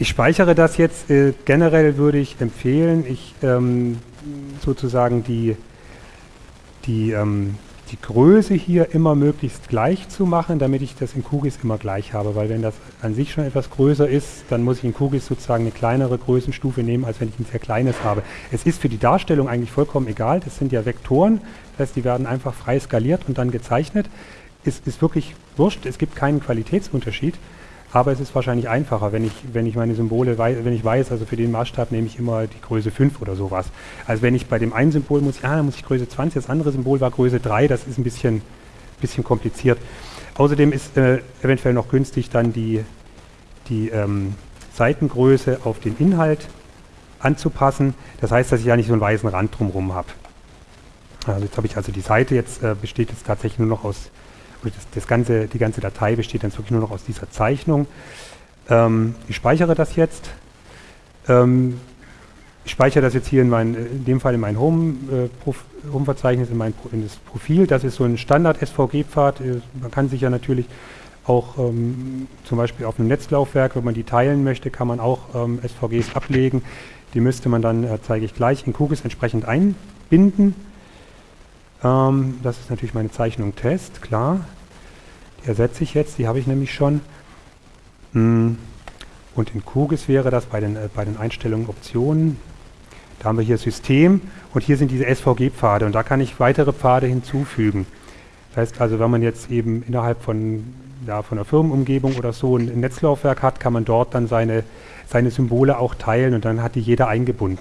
ich speichere das jetzt. Äh, generell würde ich empfehlen, ich ähm, sozusagen die, die, ähm, die Größe hier immer möglichst gleich zu machen, damit ich das in QGIS immer gleich habe. Weil wenn das an sich schon etwas größer ist, dann muss ich in QGIS sozusagen eine kleinere Größenstufe nehmen, als wenn ich ein sehr kleines habe. Es ist für die Darstellung eigentlich vollkommen egal. Das sind ja Vektoren. Das heißt, die werden einfach frei skaliert und dann gezeichnet. Es ist wirklich wurscht. Es gibt keinen Qualitätsunterschied. Aber es ist wahrscheinlich einfacher, wenn ich, wenn ich meine Symbole, wenn ich weiß, also für den Maßstab nehme ich immer die Größe 5 oder sowas. Also wenn ich bei dem einen Symbol muss, ja, dann muss ich Größe 20, das andere Symbol war Größe 3, das ist ein bisschen, bisschen kompliziert. Außerdem ist äh, eventuell noch günstig, dann die, die ähm, Seitengröße auf den Inhalt anzupassen. Das heißt, dass ich ja nicht so einen weißen Rand drumherum habe. Also jetzt habe ich also die Seite, jetzt äh, besteht jetzt tatsächlich nur noch aus das, das ganze, die ganze Datei besteht dann wirklich nur noch aus dieser Zeichnung. Ähm, ich speichere das jetzt. Ähm, ich speichere das jetzt hier in, mein, in dem Fall in mein Home-Verzeichnis, äh, in, mein, in das Profil. Das ist so ein Standard-SVG-Pfad. Äh, man kann sich ja natürlich auch ähm, zum Beispiel auf einem Netzlaufwerk, wenn man die teilen möchte, kann man auch ähm, SVGs ablegen. Die müsste man dann, äh, zeige ich gleich, in QGIS entsprechend einbinden. Ähm, das ist natürlich meine Zeichnung Test, klar. Die ersetze ich jetzt, die habe ich nämlich schon. Hm. Und in QGIS wäre das bei den, äh, bei den Einstellungen Optionen. Da haben wir hier System und hier sind diese SVG-Pfade und da kann ich weitere Pfade hinzufügen. Das heißt also, wenn man jetzt eben innerhalb von, ja, von einer Firmenumgebung oder so ein Netzlaufwerk hat, kann man dort dann seine, seine Symbole auch teilen und dann hat die jeder eingebunden.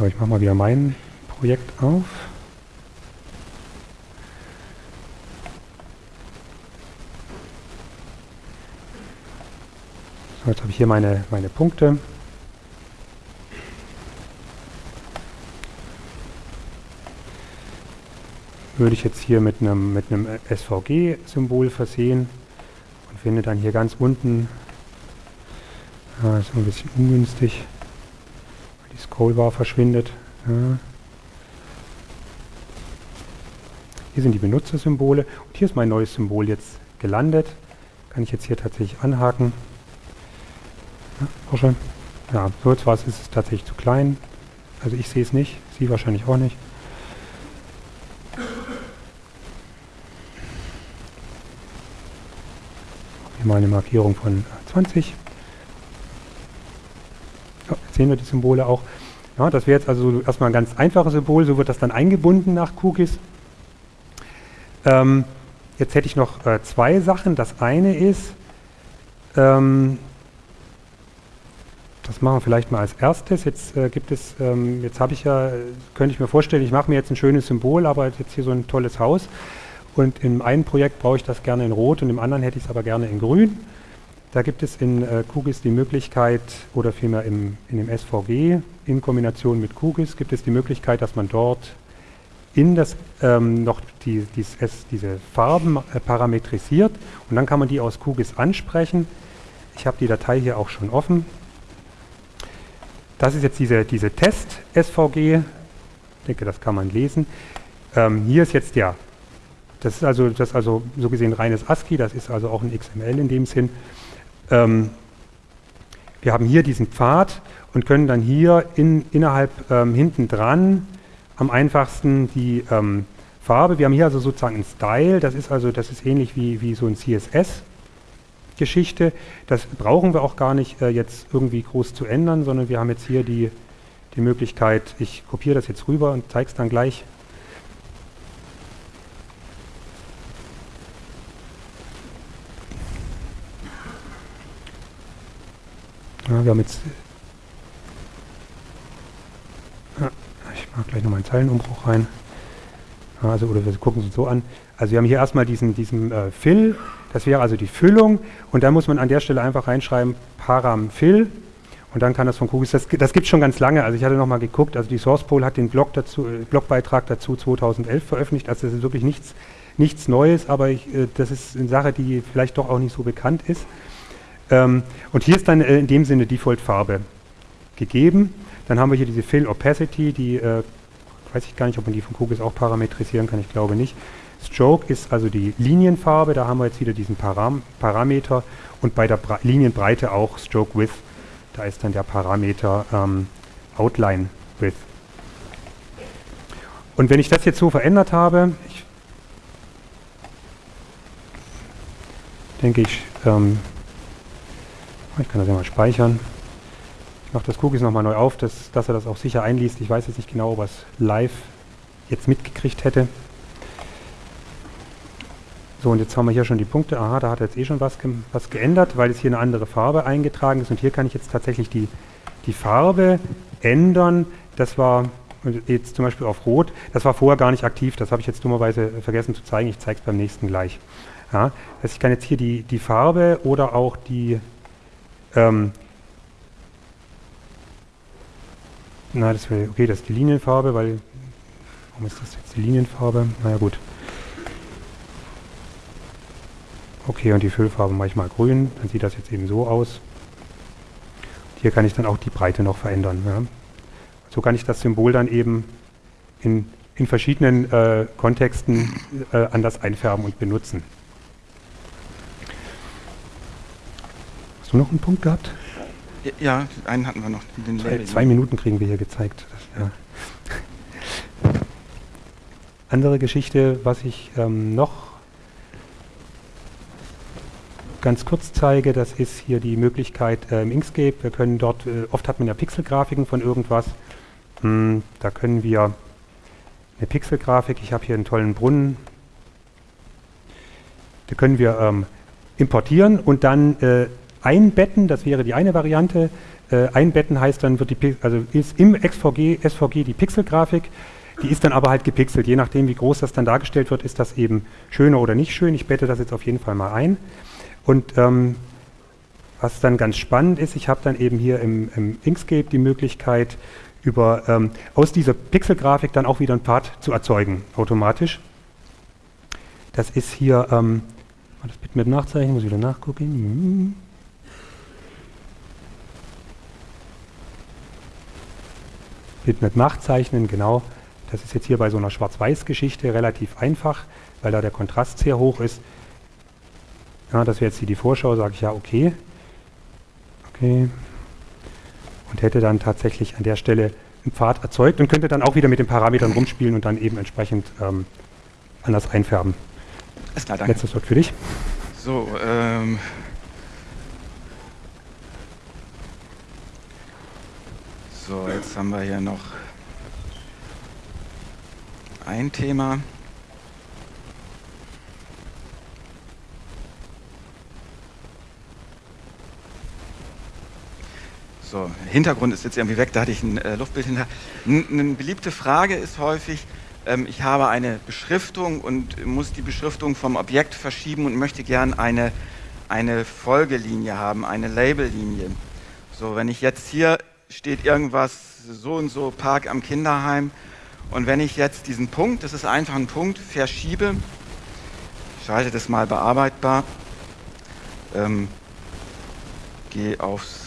So, ich mache mal wieder mein Projekt auf. So, jetzt habe ich hier meine, meine Punkte. Würde ich jetzt hier mit einem, mit einem SVG-Symbol versehen und finde dann hier ganz unten, ah, ist ein bisschen ungünstig, Scrollbar verschwindet. Ja. Hier sind die Benutzersymbole und hier ist mein neues Symbol jetzt gelandet. Kann ich jetzt hier tatsächlich anhaken. Ja, auch schon. Ja, so jetzt war es, ist es tatsächlich zu klein. Also ich sehe es nicht, Sie wahrscheinlich auch nicht. Hier mal eine Markierung von 20. Sehen wir die Symbole auch. Ja, das wäre jetzt also erstmal ein ganz einfaches Symbol, so wird das dann eingebunden nach Cookies. Ähm, jetzt hätte ich noch äh, zwei Sachen. Das eine ist, ähm, das machen wir vielleicht mal als erstes. Jetzt äh, gibt es, ähm, jetzt habe ich ja, könnte ich mir vorstellen, ich mache mir jetzt ein schönes Symbol, aber jetzt hier so ein tolles Haus. Und im einen Projekt brauche ich das gerne in Rot und im anderen hätte ich es aber gerne in Grün. Da gibt es in äh, QGIS die Möglichkeit, oder vielmehr im, in dem SVG in Kombination mit QGIS gibt es die Möglichkeit, dass man dort in das ähm, noch die, dies, es, diese Farben äh, parametrisiert und dann kann man die aus QGIS ansprechen. Ich habe die Datei hier auch schon offen. Das ist jetzt diese, diese Test-SVG. Ich denke, das kann man lesen. Ähm, hier ist jetzt der, das ist also, das ist also so gesehen reines ASCII, das ist also auch ein XML in dem Sinn. Ähm, wir haben hier diesen Pfad und können dann hier in, innerhalb ähm, hinten dran am einfachsten die ähm, Farbe. Wir haben hier also sozusagen einen Style, das ist also das ist ähnlich wie, wie so ein CSS. Geschichte. Das brauchen wir auch gar nicht äh, jetzt irgendwie groß zu ändern, sondern wir haben jetzt hier die, die Möglichkeit, ich kopiere das jetzt rüber und zeige es dann gleich Ja, wir haben jetzt... Ja, ich mache gleich nochmal einen Zeilenumbruch rein. Also, oder wir gucken es uns so an. Also wir haben hier erstmal diesen, diesen äh, Fill, Das wäre also die Füllung. Und da muss man an der Stelle einfach reinschreiben Paramfill und dann kann das von Kugis, das, das gibt es schon ganz lange, also ich hatte nochmal geguckt, also die SourcePol hat den Blog dazu, äh, Blogbeitrag dazu 2011 veröffentlicht, also das ist wirklich nichts, nichts Neues, aber ich, äh, das ist eine Sache, die vielleicht doch auch nicht so bekannt ist. Ähm, und hier ist dann äh, in dem Sinne Default-Farbe gegeben. Dann haben wir hier diese Fill Opacity, die äh, weiß ich gar nicht, ob man die von Kugis auch parametrisieren kann, ich glaube nicht. Stroke ist also die Linienfarbe, da haben wir jetzt wieder diesen Param Parameter und bei der Bra Linienbreite auch Stroke Width, da ist dann der Parameter ähm, Outline Width. Und wenn ich das jetzt so verändert habe, ich denke ich, ähm, ich kann das ja mal speichern. Ich mache das Cookies nochmal neu auf, dass, dass er das auch sicher einliest. Ich weiß jetzt nicht genau, ob er es live jetzt mitgekriegt hätte. So, und jetzt haben wir hier schon die Punkte. Aha, da hat er jetzt eh schon was, ge was geändert, weil jetzt hier eine andere Farbe eingetragen ist. Und hier kann ich jetzt tatsächlich die, die Farbe ändern. Das war jetzt zum Beispiel auf Rot. Das war vorher gar nicht aktiv. Das habe ich jetzt dummerweise vergessen zu zeigen. Ich zeige es beim nächsten gleich. Ja, also ich kann jetzt hier die, die Farbe oder auch die, ähm, na, das wäre, okay, das ist die Linienfarbe, weil, warum ist das jetzt die Linienfarbe? Naja, gut. Okay, und die Füllfarbe mache ich mal grün, dann sieht das jetzt eben so aus. Hier kann ich dann auch die Breite noch verändern. Ja. So kann ich das Symbol dann eben in, in verschiedenen äh, Kontexten äh, anders einfärben und benutzen. Hast du noch einen Punkt gehabt? Ja, einen hatten wir noch. Zwei, zwei, Minuten kriegen wir hier gezeigt. Ja. Andere Geschichte, was ich ähm, noch ganz kurz zeige, das ist hier die Möglichkeit äh, im Inkscape. Wir können dort, äh, oft hat man ja Pixelgrafiken von irgendwas. Hm, da können wir eine Pixelgrafik, ich habe hier einen tollen Brunnen, da können wir ähm, importieren und dann äh, einbetten, das wäre die eine Variante. Äh, einbetten heißt dann, wird die, also ist im SVG, SVG die Pixelgrafik, die ist dann aber halt gepixelt. Je nachdem, wie groß das dann dargestellt wird, ist das eben schöner oder nicht schön. Ich bette das jetzt auf jeden Fall mal ein. Und ähm, was dann ganz spannend ist, ich habe dann eben hier im, im, Inkscape die Möglichkeit, über, ähm, aus dieser Pixelgrafik dann auch wieder ein Pfad zu erzeugen, automatisch. Das ist hier, ähm, das Bitmap nachzeichnen, muss ich wieder nachgucken. Bitmap nachzeichnen, genau. Das ist jetzt hier bei so einer Schwarz-Weiß-Geschichte relativ einfach, weil da der Kontrast sehr hoch ist. Ja, das wäre jetzt hier die Vorschau, sage ich ja, okay. Okay. Und hätte dann tatsächlich an der Stelle einen Pfad erzeugt und könnte dann auch wieder mit den Parametern rumspielen und dann eben entsprechend ähm, anders einfärben. Ist klar, danke. Letztes Wort für dich. So, ähm. So, jetzt haben wir hier noch ein Thema. So, Hintergrund ist jetzt irgendwie weg, da hatte ich ein äh, Luftbild hinter. Eine beliebte Frage ist häufig, ähm, ich habe eine Beschriftung und muss die Beschriftung vom Objekt verschieben und möchte gern eine, eine Folgelinie haben, eine Labellinie. So, wenn ich jetzt hier steht irgendwas so und so Park am Kinderheim und wenn ich jetzt diesen Punkt, das ist einfach ein Punkt, verschiebe, schalte das mal bearbeitbar, ähm, gehe aufs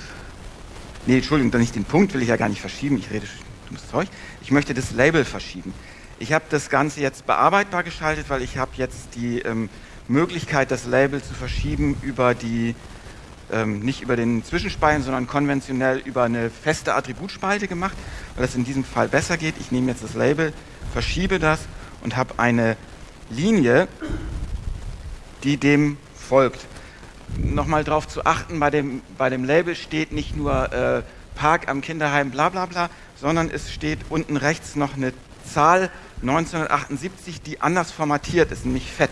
Nee, Entschuldigung, nicht den Punkt will ich ja gar nicht verschieben. Ich rede dummes Zeug. Ich möchte das Label verschieben. Ich habe das Ganze jetzt bearbeitbar geschaltet, weil ich habe jetzt die ähm, Möglichkeit, das Label zu verschieben über die, ähm, nicht über den Zwischenspalten, sondern konventionell über eine feste Attributspalte gemacht, weil das in diesem Fall besser geht. Ich nehme jetzt das Label, verschiebe das und habe eine Linie, die dem folgt nochmal darauf zu achten, bei dem, bei dem Label steht nicht nur äh, Park am Kinderheim bla bla bla, sondern es steht unten rechts noch eine Zahl 1978, die anders formatiert ist, nämlich fett.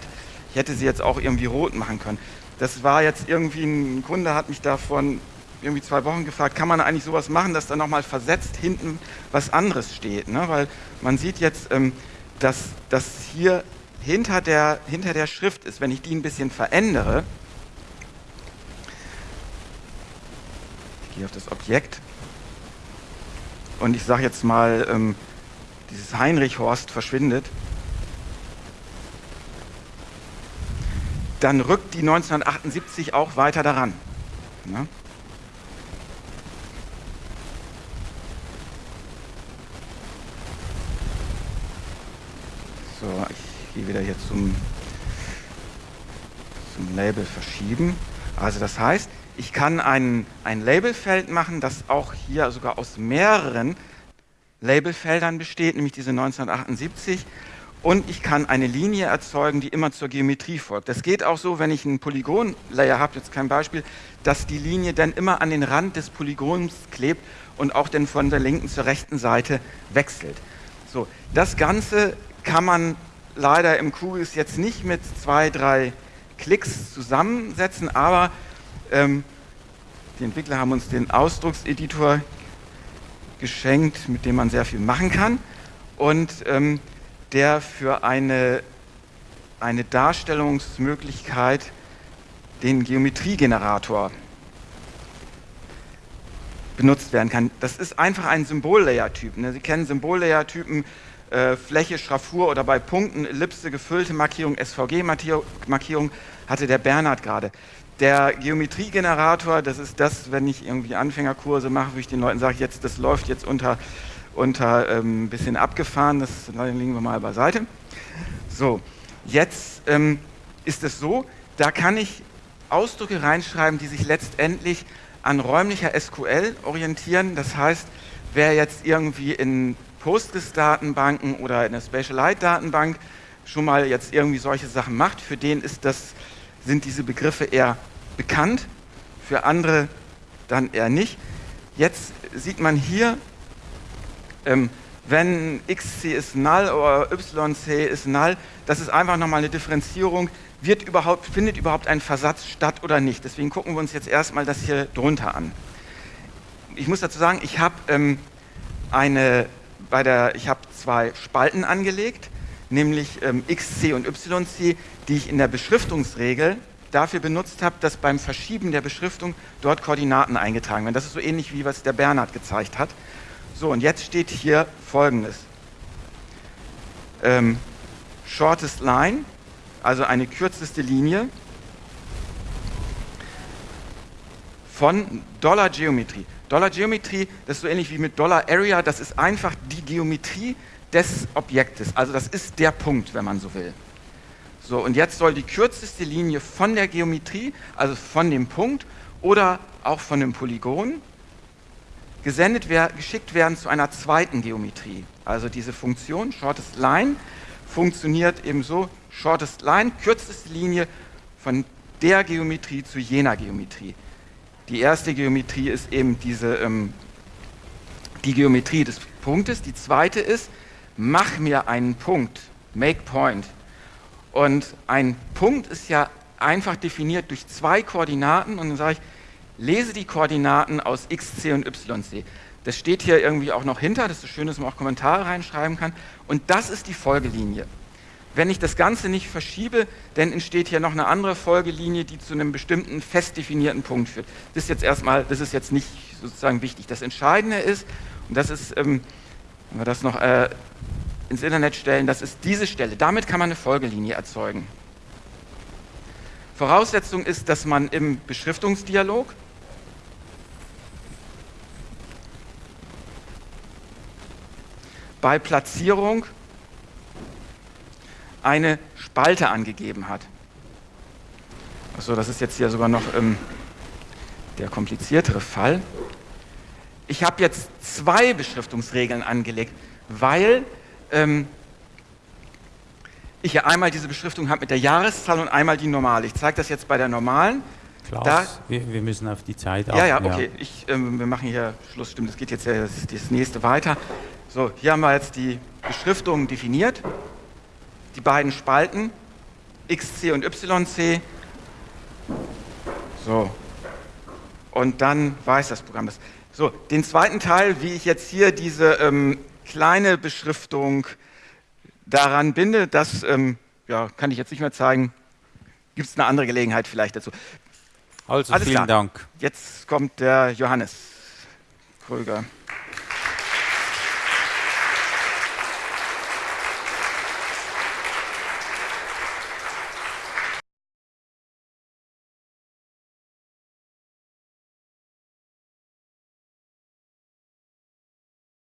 Ich hätte sie jetzt auch irgendwie rot machen können. Das war jetzt irgendwie, ein Kunde hat mich davon irgendwie zwei Wochen gefragt, kann man eigentlich sowas machen, dass da nochmal versetzt hinten was anderes steht. Ne? Weil man sieht jetzt, ähm, dass, dass hier hinter der, hinter der Schrift ist, wenn ich die ein bisschen verändere, ich gehe auf das Objekt und ich sage jetzt mal, ähm, dieses Heinrich Horst verschwindet, dann rückt die 1978 auch weiter daran. Ne? So, ich gehe wieder hier zum, zum Label verschieben. Also das heißt, ich kann ein, ein Labelfeld machen, das auch hier sogar aus mehreren Labelfeldern besteht, nämlich diese 1978. Und ich kann eine Linie erzeugen, die immer zur Geometrie folgt. Das geht auch so, wenn ich einen Polygon-Layer habe, jetzt kein Beispiel, dass die Linie dann immer an den Rand des Polygons klebt und auch dann von der linken zur rechten Seite wechselt. So, das Ganze kann man leider im QGIS jetzt nicht mit zwei, drei Klicks zusammensetzen, aber ähm, die Entwickler haben uns den Ausdruckseditor geschenkt, mit dem man sehr viel machen kann und ähm, der für eine, eine Darstellungsmöglichkeit den Geometriegenerator benutzt werden kann. Das ist einfach ein Symbollayer-Typ. Ne? Sie kennen Symbollayer-Typen äh, Fläche, Schraffur oder bei Punkten, Ellipse, gefüllte Markierung, SVG-Markierung hatte der Bernhard gerade. Der Geometriegenerator, das ist das, wenn ich irgendwie Anfängerkurse mache, wo ich den Leuten sage, jetzt, das läuft jetzt unter, unter ähm, ein bisschen abgefahren, das legen wir mal beiseite. So, jetzt ähm, ist es so, da kann ich Ausdrücke reinschreiben, die sich letztendlich an räumlicher SQL orientieren. Das heißt, wer jetzt irgendwie in Postgres-Datenbanken oder in der Spatialite-Datenbank schon mal jetzt irgendwie solche Sachen macht, für den ist das, sind diese Begriffe eher bekannt, für andere dann eher nicht. Jetzt sieht man hier, ähm, wenn xc ist null oder yc ist null, das ist einfach nochmal eine Differenzierung, wird überhaupt, findet überhaupt ein Versatz statt oder nicht. Deswegen gucken wir uns jetzt erstmal das hier drunter an. Ich muss dazu sagen, ich habe ähm, eine bei der, ich habe zwei Spalten angelegt, nämlich ähm, XC und YC, die ich in der Beschriftungsregel dafür benutzt habe, dass beim Verschieben der Beschriftung dort Koordinaten eingetragen werden. Das ist so ähnlich wie was der Bernhard gezeigt hat. So, und jetzt steht hier folgendes. Ähm, shortest line, also eine kürzeste Linie von Dollar Geometry. Dollar Geometry, das ist so ähnlich wie mit Dollar Area, das ist einfach die Geometrie des Objektes. Also das ist der Punkt, wenn man so will. So, und jetzt soll die kürzeste Linie von der Geometrie, also von dem Punkt oder auch von dem Polygon, gesendet geschickt werden zu einer zweiten Geometrie. Also diese Funktion Shortest Line funktioniert eben so, Shortest Line, kürzeste Linie von der Geometrie zu jener Geometrie. Die erste Geometrie ist eben diese, ähm, die Geometrie des Punktes. Die zweite ist, mach mir einen Punkt, make point. Und ein Punkt ist ja einfach definiert durch zwei Koordinaten und dann sage ich, lese die Koordinaten aus xc und yc. Das steht hier irgendwie auch noch hinter, das ist schön, dass man auch Kommentare reinschreiben kann. Und das ist die Folgelinie. Wenn ich das Ganze nicht verschiebe, dann entsteht hier noch eine andere Folgelinie, die zu einem bestimmten fest definierten Punkt führt. Das ist jetzt erstmal, das ist jetzt nicht sozusagen wichtig. Das Entscheidende ist, und das ist, ähm, wenn wir das noch äh, ins Internet stellen, das ist diese Stelle. Damit kann man eine Folgelinie erzeugen. Voraussetzung ist, dass man im Beschriftungsdialog bei Platzierung eine Spalte angegeben hat. Achso, das ist jetzt hier sogar noch ähm, der kompliziertere Fall. Ich habe jetzt zwei Beschriftungsregeln angelegt, weil ähm, ich ja einmal diese Beschriftung habe mit der Jahreszahl und einmal die normale. Ich zeige das jetzt bei der normalen. Klaus, da, wir, wir, müssen auf die Zeit achten. Ja, ja, okay. Ja. Ich, ähm, wir machen hier Schluss. Stimmt, das geht jetzt ja das, das nächste weiter. So, hier haben wir jetzt die Beschriftung definiert die beiden Spalten, XC und YC. So. Und dann weiß das Programm das. So, den zweiten Teil, wie ich jetzt hier diese ähm, kleine Beschriftung daran binde, das ähm, ja, kann ich jetzt nicht mehr zeigen. Gibt es eine andere Gelegenheit vielleicht dazu. Also Alles vielen klar. Dank. Jetzt kommt der Johannes Kröger.